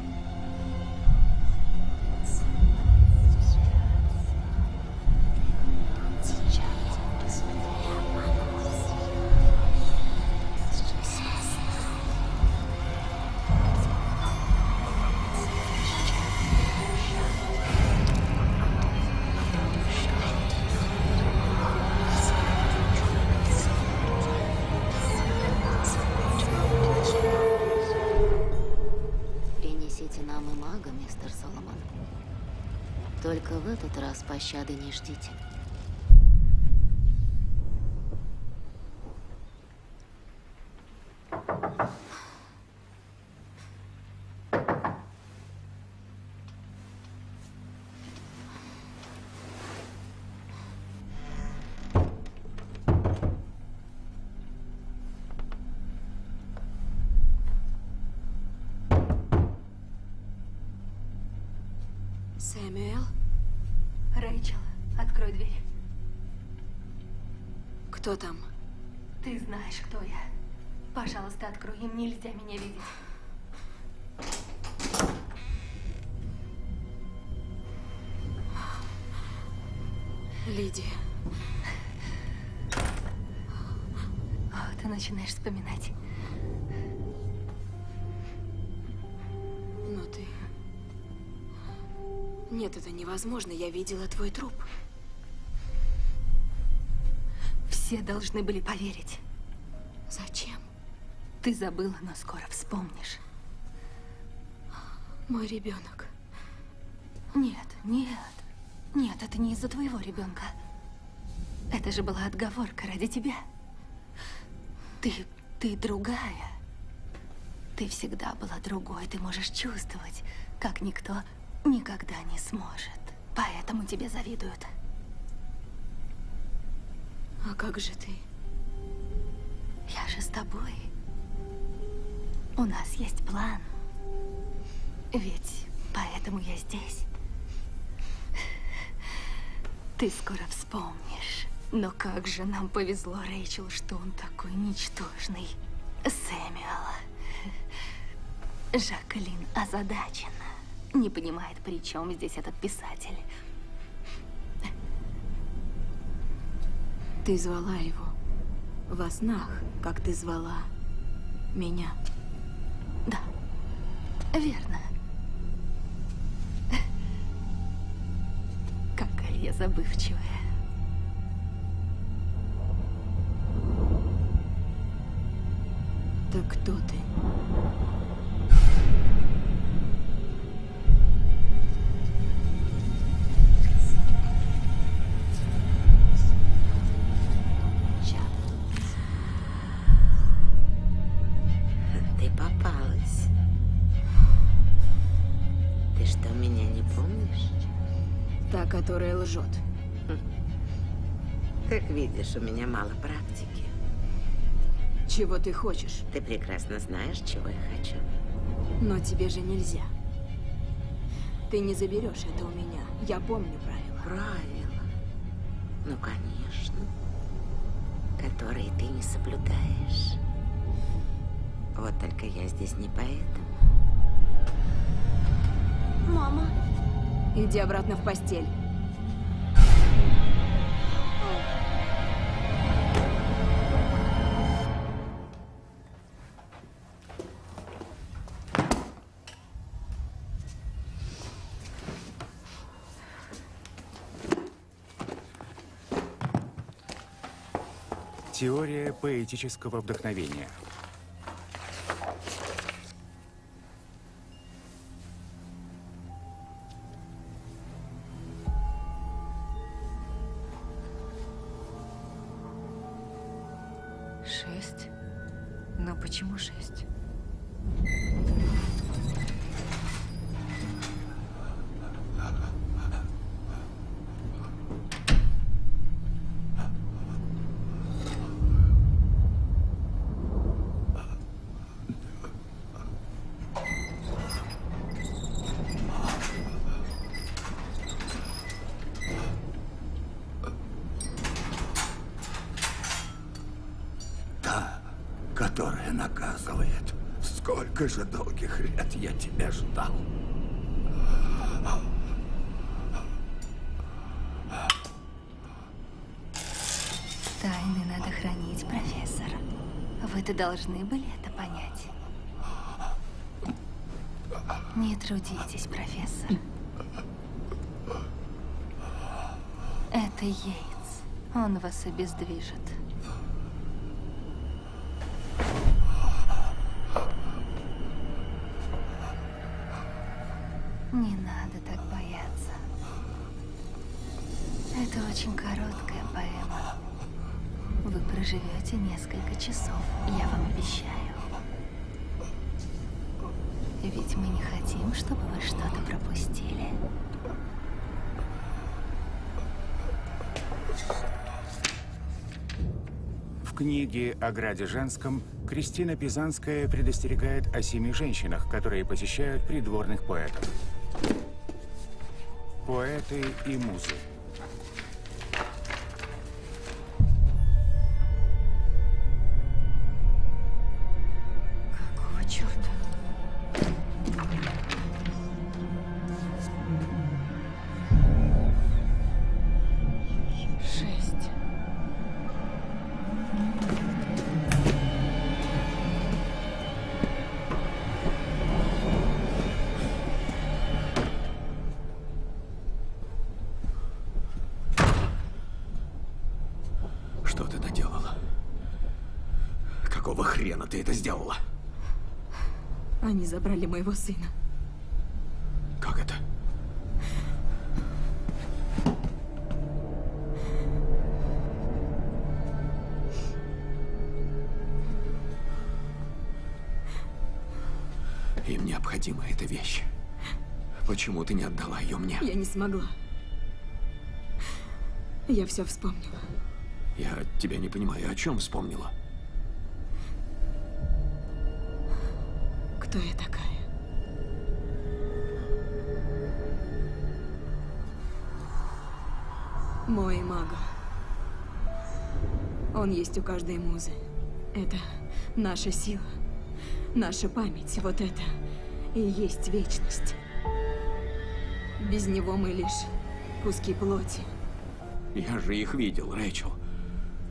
Пощады не ждите. Кто там? Ты знаешь, кто я. Пожалуйста, открой. Им нельзя меня видеть. Лидия. О, ты начинаешь вспоминать. Но ты... Нет, это невозможно. Я видела твой труп. Все должны были поверить. Зачем? Ты забыла, но скоро вспомнишь. Мой ребенок. Нет, нет. Нет, это не из-за твоего ребенка. Это же была отговорка ради тебя. Ты, ты другая. Ты всегда была другой. Ты можешь чувствовать, как никто никогда не сможет. Поэтому тебе завидуют. А как же ты? Я же с тобой. У нас есть план. Ведь поэтому я здесь. Ты скоро вспомнишь. Но как же нам повезло, Рэйчел, что он такой ничтожный. Сэмюэл. Жаклин озадачена. не понимает, при чем здесь этот писатель. Ты звала его во снах, как ты звала меня. Да, верно. Какая я забывчивая. Так кто ты? Видишь, у меня мало практики. Чего ты хочешь? Ты прекрасно знаешь, чего я хочу. Но тебе же нельзя. Ты не заберешь это у меня. Я помню правила. Правила? Ну, конечно. Которые ты не соблюдаешь. Вот только я здесь не поэтому. Мама. Иди обратно в постель. Теория поэтического вдохновения. Должны были это понять. Не трудитесь, профессор. Это Йейтс. Он вас обездвижит. Не надо так бояться. Это очень короткая поэма. Вы проживете несколько часов, чтобы вы что-то пропустили. В книге о граде женском Кристина Пизанская предостерегает о семи женщинах, которые посещают придворных поэтов. Поэты и музы. Хрена ты это сделала? Они забрали моего сына. Как это? Им необходима эта вещь. Почему ты не отдала ее мне? Я не смогла. Я все вспомнила. Я тебя не понимаю, о чем вспомнила? Кто я такая? Мой мага. Он есть у каждой музы. Это наша сила, наша память. Вот это и есть вечность. Без него мы лишь куски плоти. Я же их видел, Рэйчел.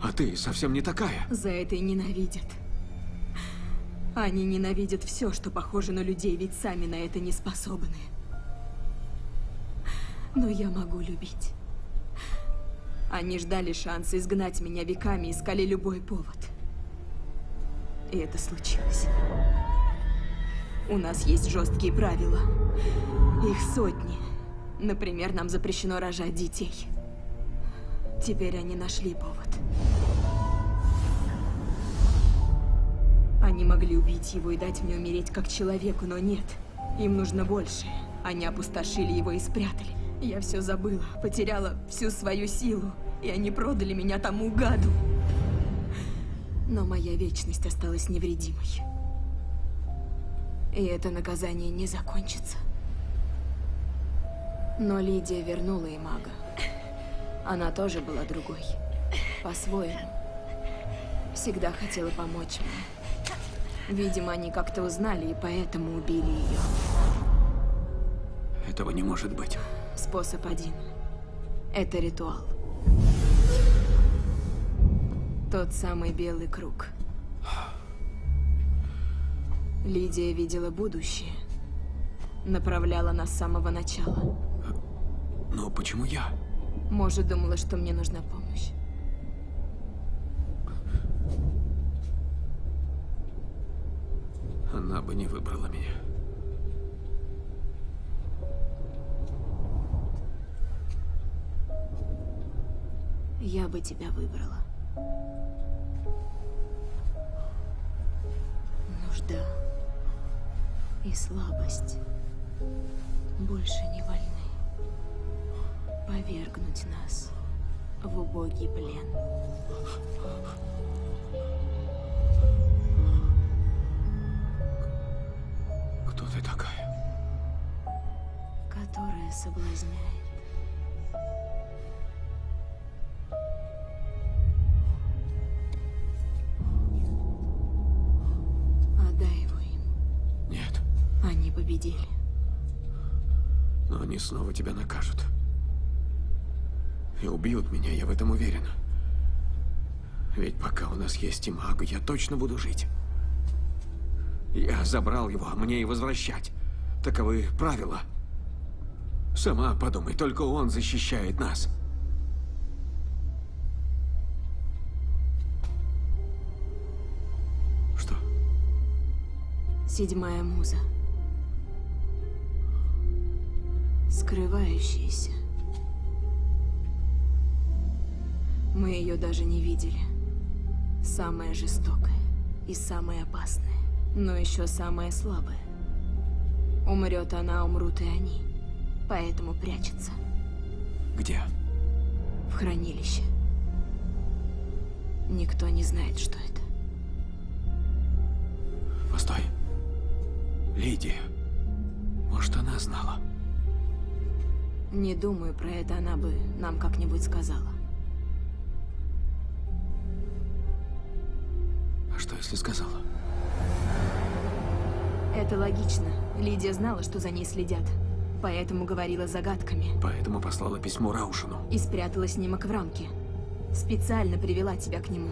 А ты совсем не такая. За это и ненавидят. Они ненавидят все, что похоже на людей, ведь сами на это не способны. Но я могу любить. Они ждали шанса изгнать меня веками, искали любой повод. И это случилось. У нас есть жесткие правила. Их сотни. Например, нам запрещено рожать детей. Теперь они нашли повод. Они могли убить его и дать мне умереть как человеку, но нет. Им нужно больше. Они опустошили его и спрятали. Я все забыла, потеряла всю свою силу, и они продали меня тому гаду. Но моя вечность осталась невредимой. И это наказание не закончится. Но Лидия вернула и мага. Она тоже была другой. По-своему. Всегда хотела помочь мне. Видимо, они как-то узнали и поэтому убили ее. Этого не может быть. Способ один. Это ритуал. Тот самый белый круг. Лидия видела будущее. Направляла нас с самого начала. Но почему я? Может, думала, что мне нужна помощь. Она бы не выбрала меня. Я бы тебя выбрала. Нужда и слабость больше не вольны повергнуть нас в убогий плен. Кто ты такая? Которая соблазняет. Отдай его им. Нет. Они победили. Но они снова тебя накажут. И убьют меня, я в этом уверен. Ведь пока у нас есть и мага, я точно буду жить. Я забрал его, мне и возвращать. Таковы правила. Сама подумай, только он защищает нас. Что? Седьмая муза. Скрывающаяся. Мы ее даже не видели. Самая жестокая и самая опасная, но еще самая слабая. Умрет она, умрут и они. Поэтому прячется. Где? В хранилище. Никто не знает, что это. Постой. Лидия. Может, она знала? Не думаю, про это она бы нам как-нибудь сказала. А что, если сказала? Это логично. Лидия знала, что за ней следят. Поэтому говорила загадками. Поэтому послала письмо Раушину. И спрятала снимок в рамке. Специально привела тебя к нему.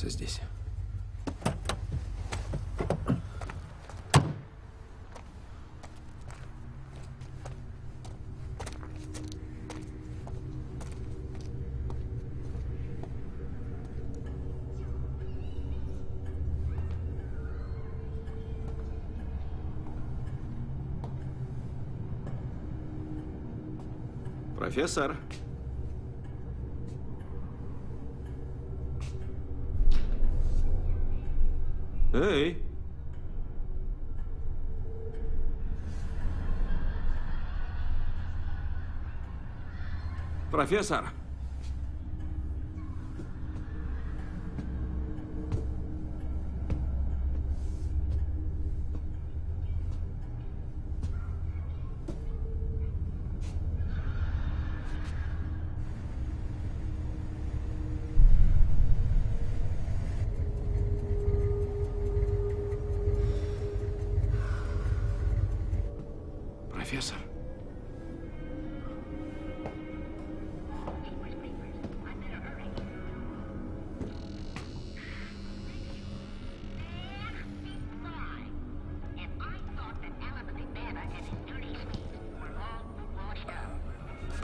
Останешься здесь. Профессор. Профессор! Профессор.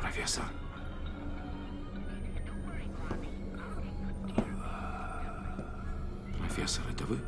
Профессор. Профессор, это вы?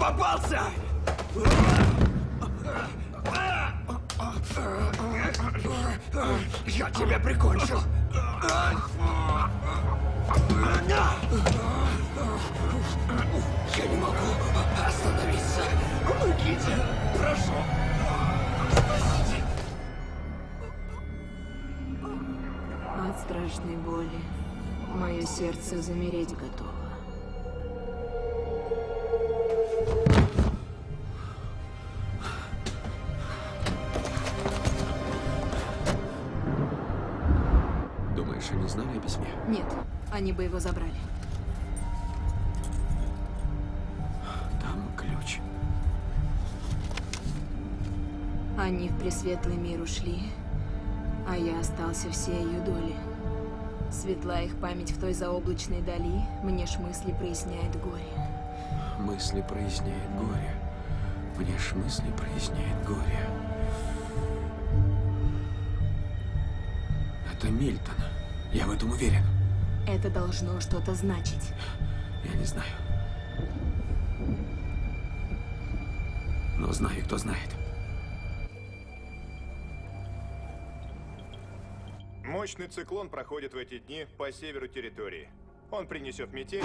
Попался! Я тебя прикончу! Они бы его забрали. Там ключ. Они в пресветлый мир ушли, а я остался всей ее доли. Светла их память в той заоблачной дали, мне ж мысли проясняет горе. Мысли проясняет горе. Мне ж мысли проясняет горе. Это Мильтон. Я в этом уверен. Это должно что-то значить. Я не знаю. Но знаю, кто знает. Мощный циклон проходит в эти дни по северу территории. Он принесет метель.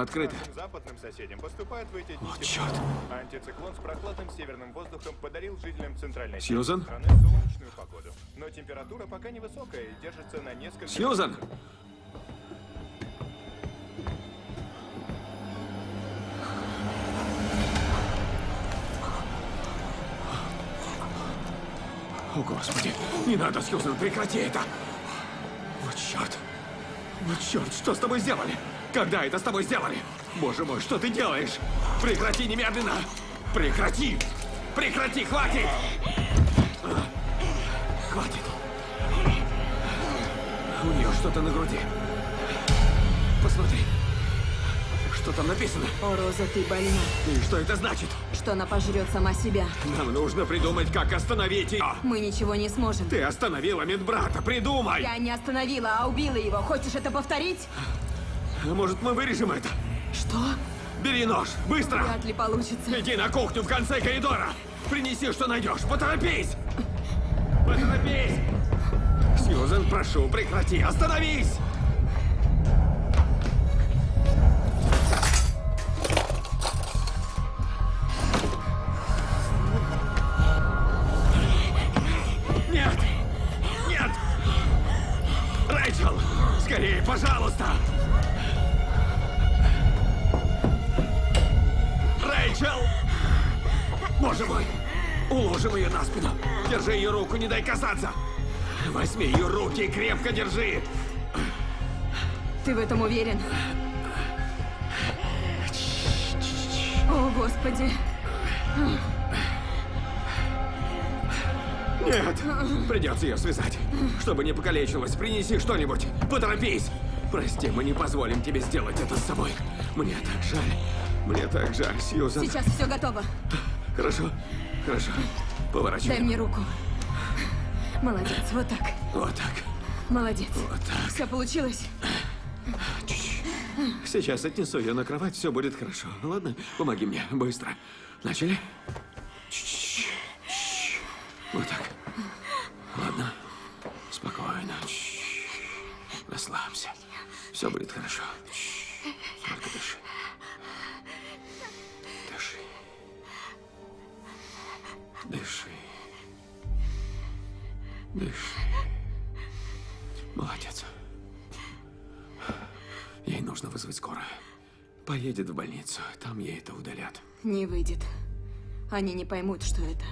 Открыто. Западным соседям поступает в эти тепло. черт. Антициклон с прохладным северным воздухом подарил жителям центральной Сьюзан? страны солнечную погоду. Но температура пока невысокая и держится на несколько... Сьюзан! О, Господи! Не надо, Сьюзан, прекрати это! Вот черт! Вот черт, что с тобой сделали? Когда это с тобой сделали? Боже мой, что ты делаешь? Прекрати немедленно! Прекрати! Прекрати, хватит! Хватит! У нее что-то на груди. Посмотри. Что там написано? О, Роза, ты больна. И что это значит? Что она пожрет сама себя. Нам нужно придумать, как остановить ее. Мы ничего не сможем. Ты остановила медбрата, придумай! Я не остановила, а убила его. Хочешь это повторить? А Может, мы вырежем это? Что? Бери нож, быстро! Вряд ли получится. Иди на кухню в конце коридора! Принеси, что найдешь! Поторопись! Поторопись! Сьюзен, прошу, прекрати! Остановись! Касаться. Возьми ее руки и крепко держи! Ты в этом уверен? О, Господи! Нет! Придется ее связать. Чтобы не покалечилась, принеси что-нибудь. Поторопись! Прости, мы не позволим тебе сделать это с собой. Мне так жаль. Мне так жаль, Сьюзан. Сейчас все готово. Хорошо, хорошо. Поворачивай. Дай мне руку. Молодец, вот так. Вот так. Молодец. Вот так. Все получилось? Сейчас отнесу ее на кровать, все будет хорошо. Ладно? Помоги мне, быстро. Начали? Вот так. Ладно. Спокойно. Расслабься. Все будет хорошо. Только дыши. Дыши. Дыши. Дыши. Молодец. Ей нужно вызвать скорую. Поедет в больницу, там ей это удалят. Не выйдет. Они не поймут, что это.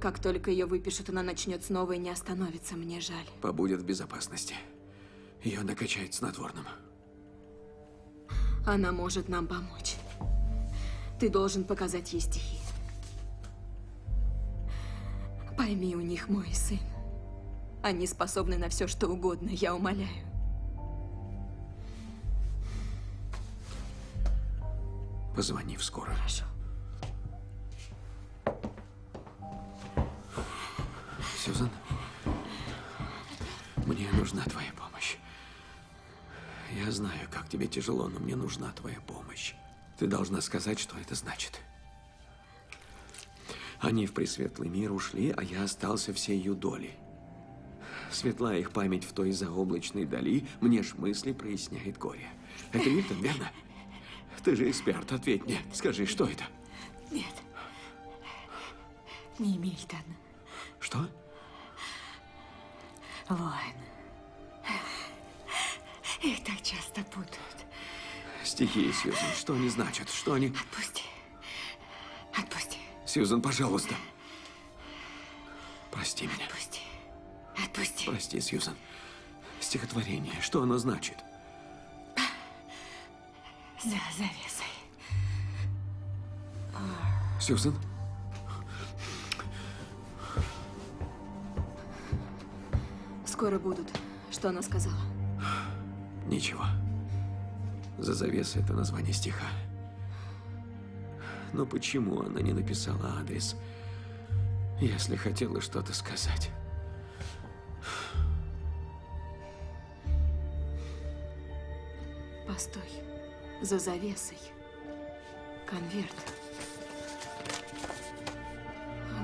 Как только ее выпишут, она начнет снова и не остановится. Мне жаль. Побудет в безопасности. Ее накачают снотворным. Она может нам помочь. Ты должен показать ей стихи. Пойми, у них мой сын. Они способны на все, что угодно, я умоляю. Позвони в скорую. Хорошо. Сюзан, мне нужна твоя помощь. Я знаю, как тебе тяжело, но мне нужна твоя помощь. Ты должна сказать, что это значит. Они в пресветлый мир ушли, а я остался всей ее долей. Светла их память в той заоблачной дали, мне ж мысли проясняет горе. Это Мильтон, верно? Ты же эксперт, ответь мне. Скажи, что это? Нет. Не Мильтон. Что? Воин. Их так часто путают. Стихи, Сьюзан, что они значат? Что они... Отпусти. Отпусти. Сьюзан, пожалуйста. Прости меня. Отпусти. Отпусти. Прости, Сьюзан. Стихотворение, что оно значит? За завесой. Сьюзан? Скоро будут. Что она сказала? Ничего. За завесой это название стиха. Но почему она не написала адрес, если хотела что-то сказать? Постой. За завесой. Конверт.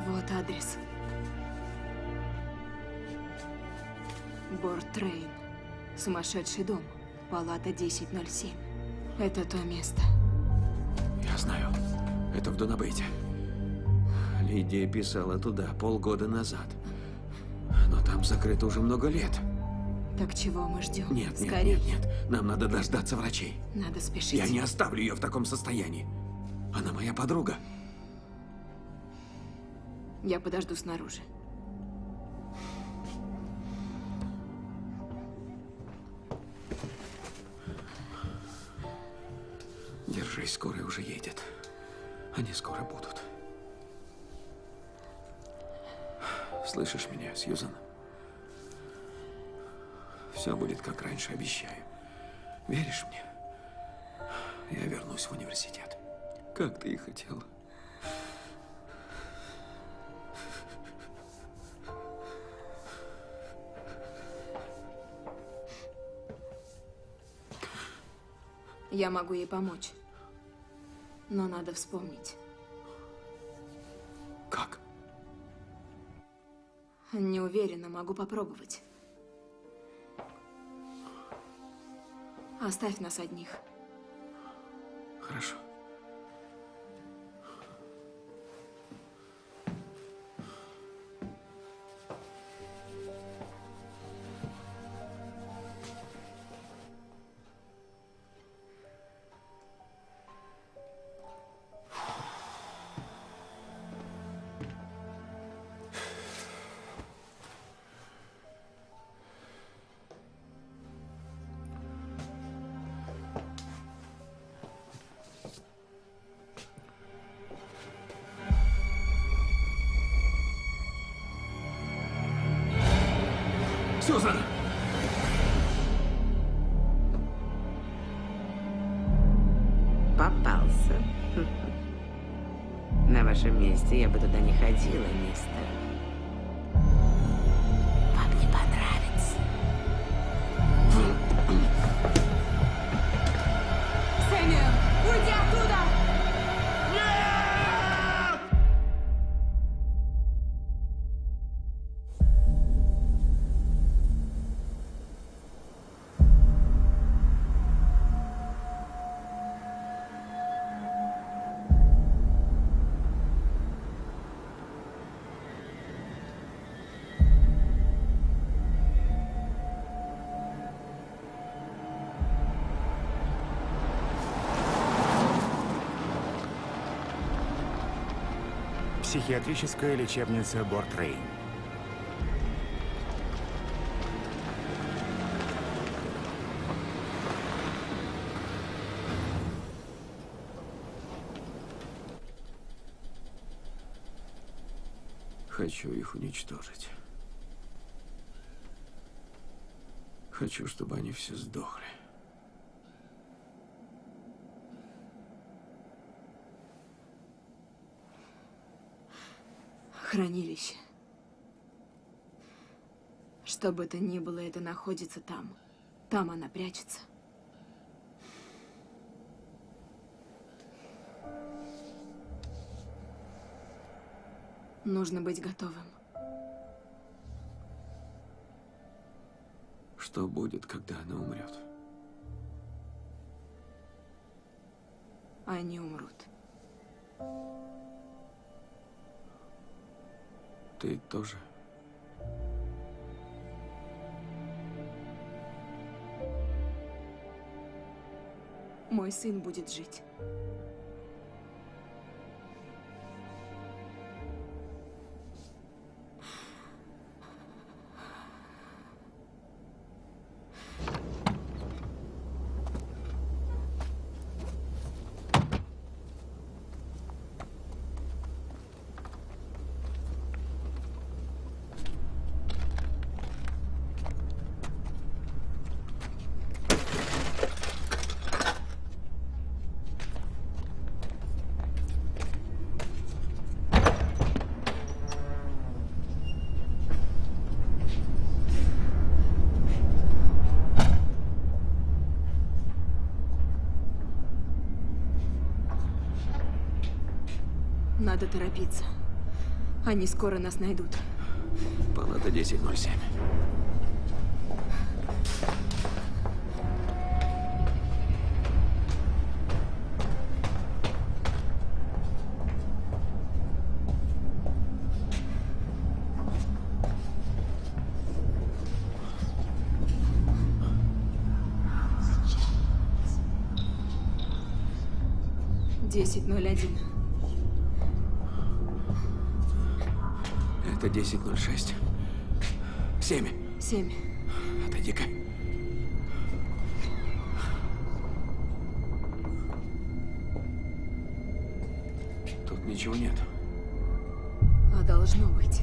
Вот адрес. Бортрейн. Сумасшедший дом. Палата 1007. Это то место. Я знаю. Это в Донабейте. Лидия писала туда полгода назад. Но там закрыто уже много лет. Так чего мы ждем? Нет, нет, Скорее. нет, нет. Нам надо дождаться врачей. Надо спешить. Я не оставлю ее в таком состоянии. Она моя подруга. Я подожду снаружи. Держись, скорая уже едет. Они скоро будут. Слышишь меня, Сьюзан? Все будет как раньше, обещаю. Веришь мне? Я вернусь в университет. Как ты и хотела. Я могу ей помочь. Но надо вспомнить. Как? Не уверена, могу попробовать. Оставь нас одних. Хорошо. Вашем месте я бы туда не ходила, мистер. Психиатрическая лечебница Бортрейн. Хочу их уничтожить. Хочу, чтобы они все сдохли. Хранилище. Что бы это ни было, это находится там. Там она прячется. Нужно быть готовым. Что будет, когда она умрет? Они умрут. Ты тоже? Мой сын будет жить. Надо торопиться. Они скоро нас найдут. Палата 1007. Десять ноль один. 1006. 7. Семь. Отойди-ка. Тут ничего нет. А должно быть.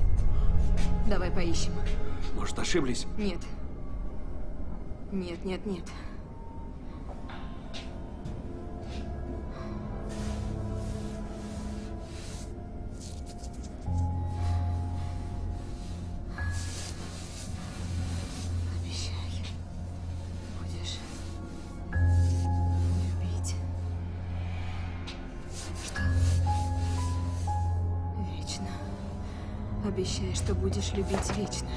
Давай поищем. Может, ошиблись? Нет. Нет, нет, нет. Что будешь любить вечно.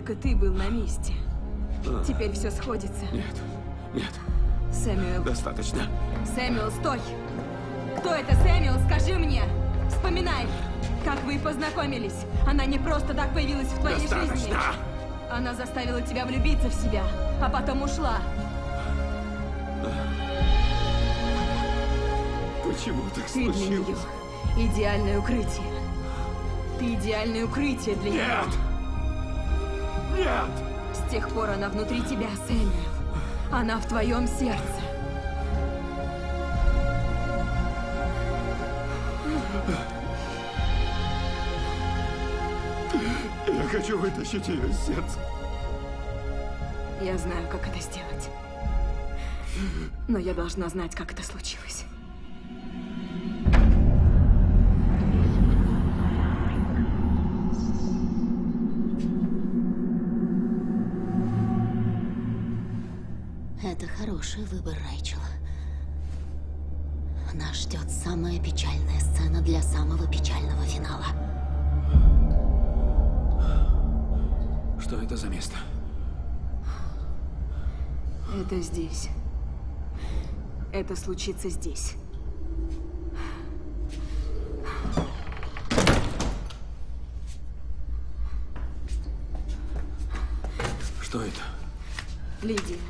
Только ты был на месте. А. Теперь все сходится. Нет. Нет. Сэмюэл. Достаточно. Сэмюэл, стой! Кто это, Сэмюэл? Скажи мне! Вспоминай! Как вы познакомились? Она не просто так появилась в твоей жизни. Достаточно! Она заставила тебя влюбиться в себя, а потом ушла. Почему так Ты для нее случилось? идеальное укрытие. Ты идеальное укрытие для нее. Нет! Нет! С тех пор она внутри тебя, Сэмюэл. Она в твоем сердце. Я хочу вытащить ее из сердца. Я знаю, как это сделать. Но я должна знать, как это случилось. Это здесь. Это случится здесь. Что это? Лидия.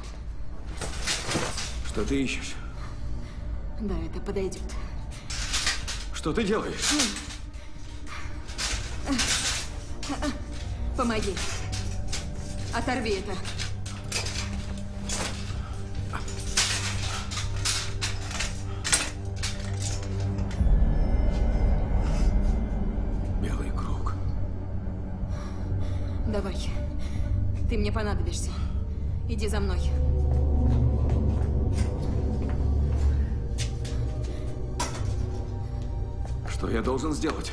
Что ты ищешь? Да, это подойдет. Что ты делаешь? Помоги. Оторви это. Давай. Ты мне понадобишься. Иди за мной. Что я должен сделать?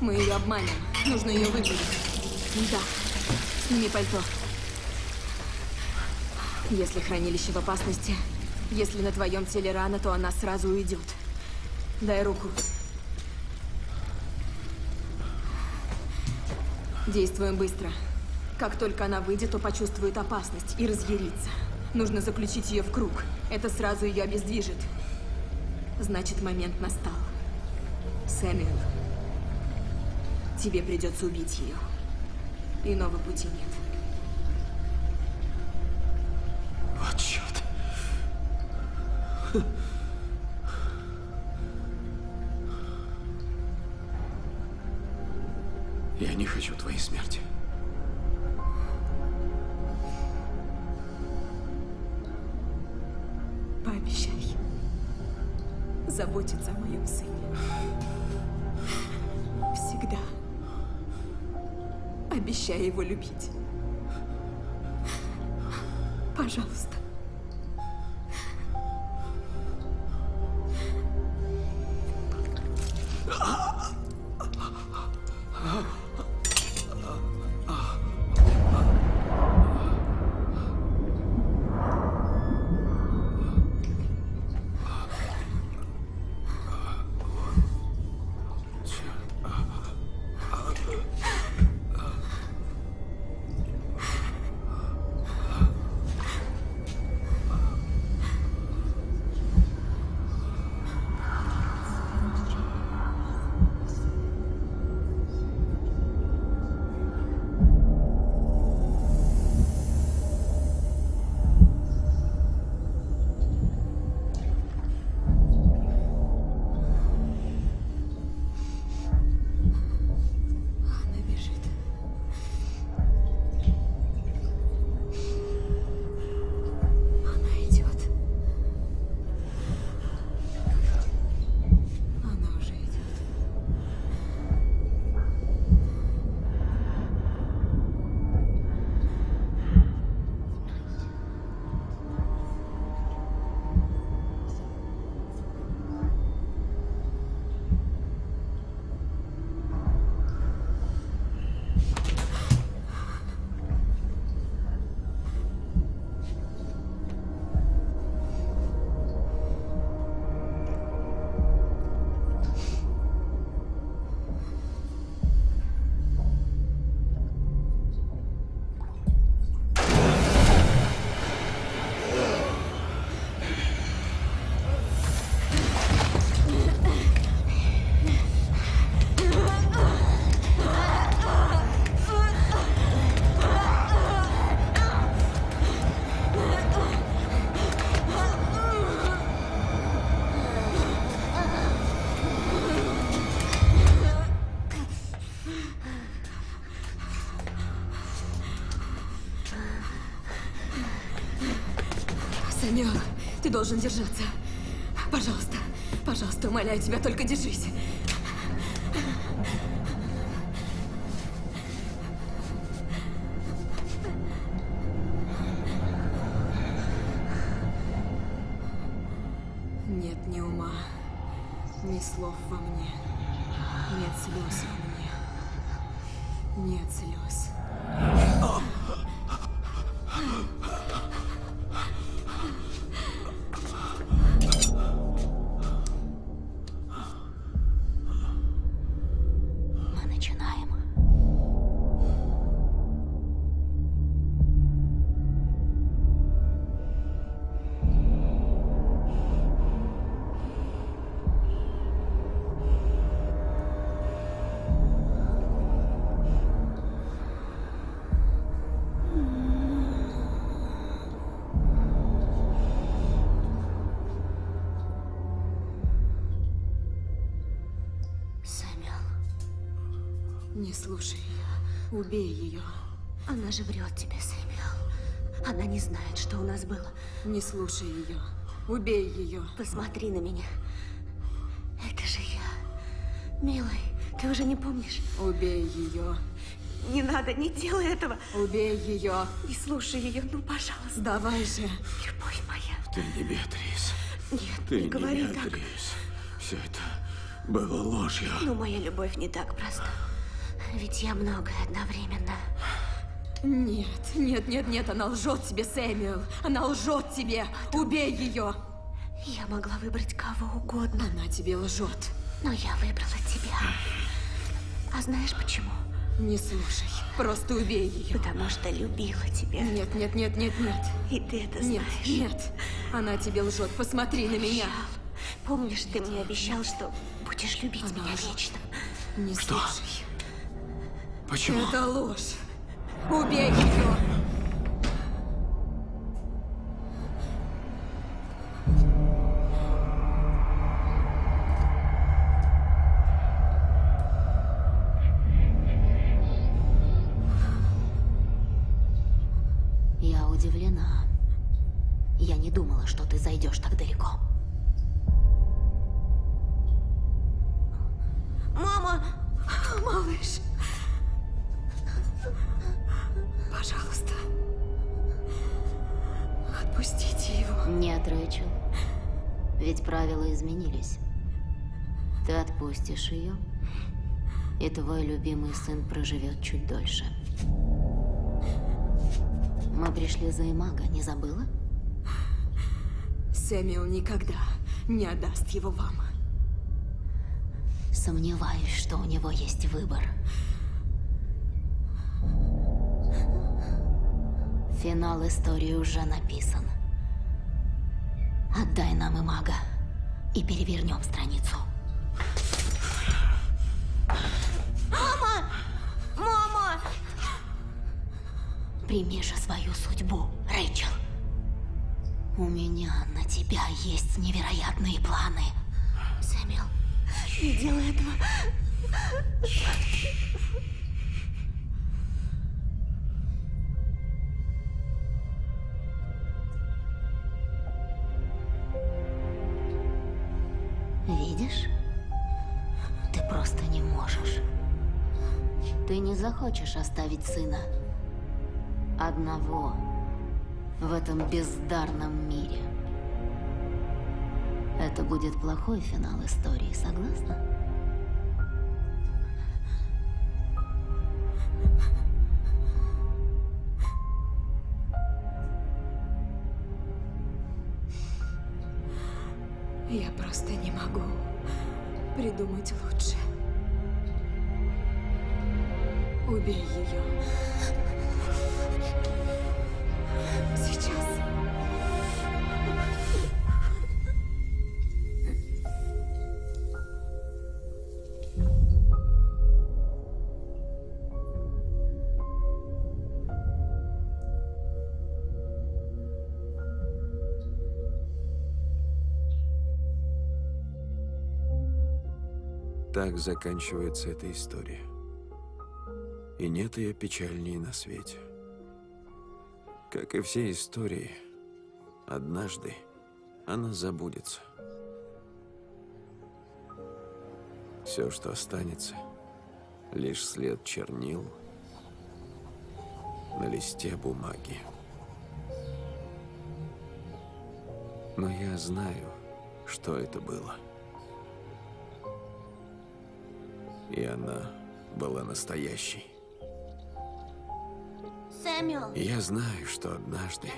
Мы ее обманем. Нужно ее выгнать. Да. Сними пальто. Если хранилище в опасности, если на твоем теле рана, то она сразу уйдет. Дай руку. Действуем быстро. Как только она выйдет, то почувствует опасность и разъярится. Нужно заключить ее в круг. Это сразу ее обездвижит. Значит, момент настал. Сэмюэл, тебе придется убить ее. Иного пути нет. Твоей смерти. Пообещай заботиться о моем сыне. Всегда. Обещай его любить. Пожалуйста. Ты должен держаться. Пожалуйста, пожалуйста, умоляю тебя, только держись. Убей ее. она же врет тебе, Сэмюэл. Она не знает, что у нас было. Не слушай ее, убей ее. Посмотри на меня. Это же я. Милый, ты уже не помнишь? Убей ее. Не надо, не делай этого. Убей ее. Не слушай ее, ну, пожалуйста. Давай же. Любовь моя. Ты не Беатрис. Нет, Ты не говори так. Беатрис. Все это было ложью. Но моя любовь не так проста. Ведь я многое одновременно. Нет, нет, нет, нет, она лжет тебе, Сэмюэл. Она лжет тебе. Убей ее. Я могла выбрать кого угодно. Она тебе лжет. Но я выбрала тебя. А знаешь почему? Не слушай. Просто убей ее. Потому что любила тебя. Нет, нет, нет, нет, нет. И ты это Нет, знаешь. нет. Она тебе лжет. Посмотри на меня. Помнишь, ты мне обещал, что будешь любить Она меня лжет. вечно? Не Что? слушай. Почему? Это ложь. Убей ее. Я удивлена. Я не думала, что ты зайдешь так далеко. Мама! Малыш. Пожалуйста. Отпустите его. Нет, Рэйчел. Ведь правила изменились. Ты отпустишь ее, и твой любимый сын проживет чуть дольше. Мы пришли за Имага, не забыла? Сэмюэл никогда не отдаст его вам. Сомневаюсь, что у него есть выбор. Финал истории уже написан. Отдай нам Имага и перевернем страницу. Мама! Мама! Прими же свою судьбу, Рэйчел. У меня на тебя есть невероятные планы. Сэмюэл, не делай этого. Захочешь оставить сына одного в этом бездарном мире. Это будет плохой финал истории, согласна? Я просто не могу придумать лучше. Убей ее. Сейчас. Так заканчивается эта история. И нет ее печальнее на свете. Как и все истории, однажды она забудется. Все, что останется, лишь след чернил на листе бумаги. Но я знаю, что это было. И она была настоящей. Я знаю, что однажды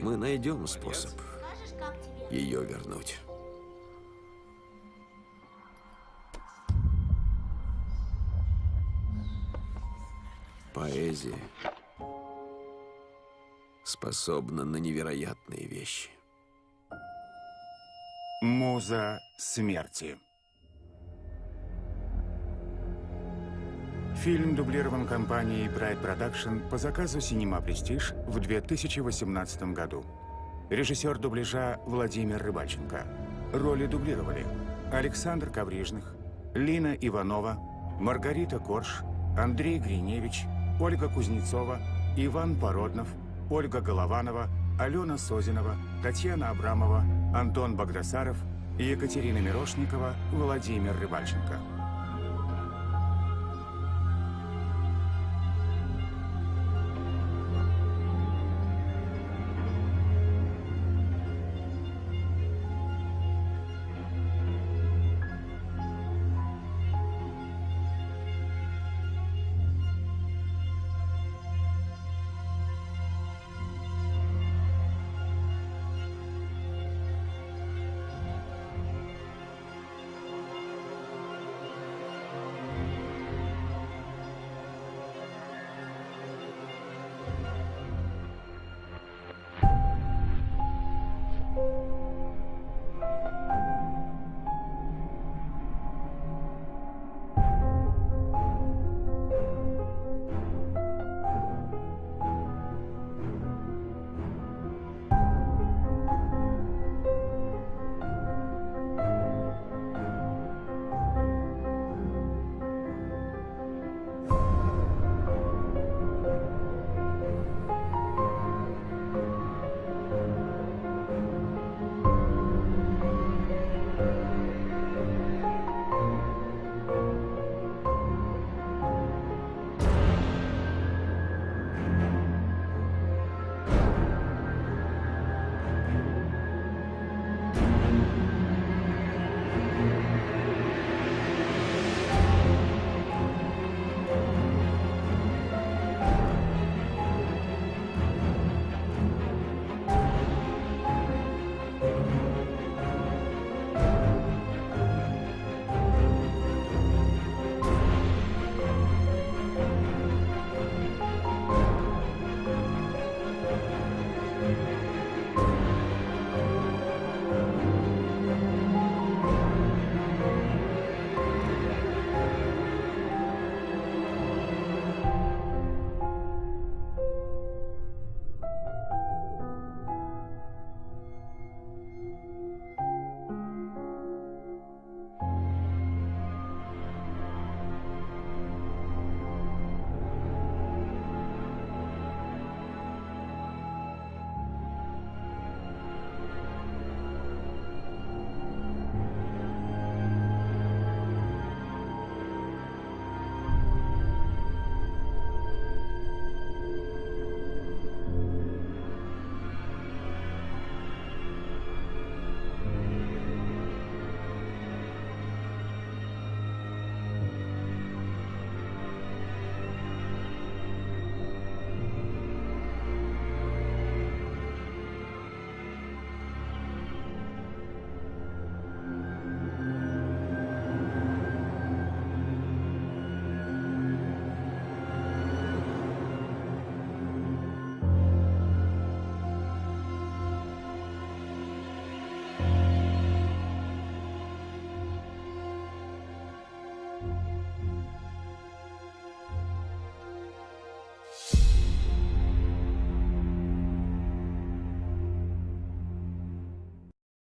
мы найдем способ ее вернуть. Поэзия способна на невероятные вещи. Муза смерти. Фильм дублирован компанией Bright Production по заказу Cinema Prestige в 2018 году. Режиссер дубляжа Владимир Рыбальченко. Роли дублировали Александр Коврижных, Лина Иванова, Маргарита Корж, Андрей Гриневич, Ольга Кузнецова, Иван Породнов, Ольга Голованова, Алена Созинова, Татьяна Абрамова, Антон Богдасаров, Екатерина Мирошникова, Владимир Рыбальченко.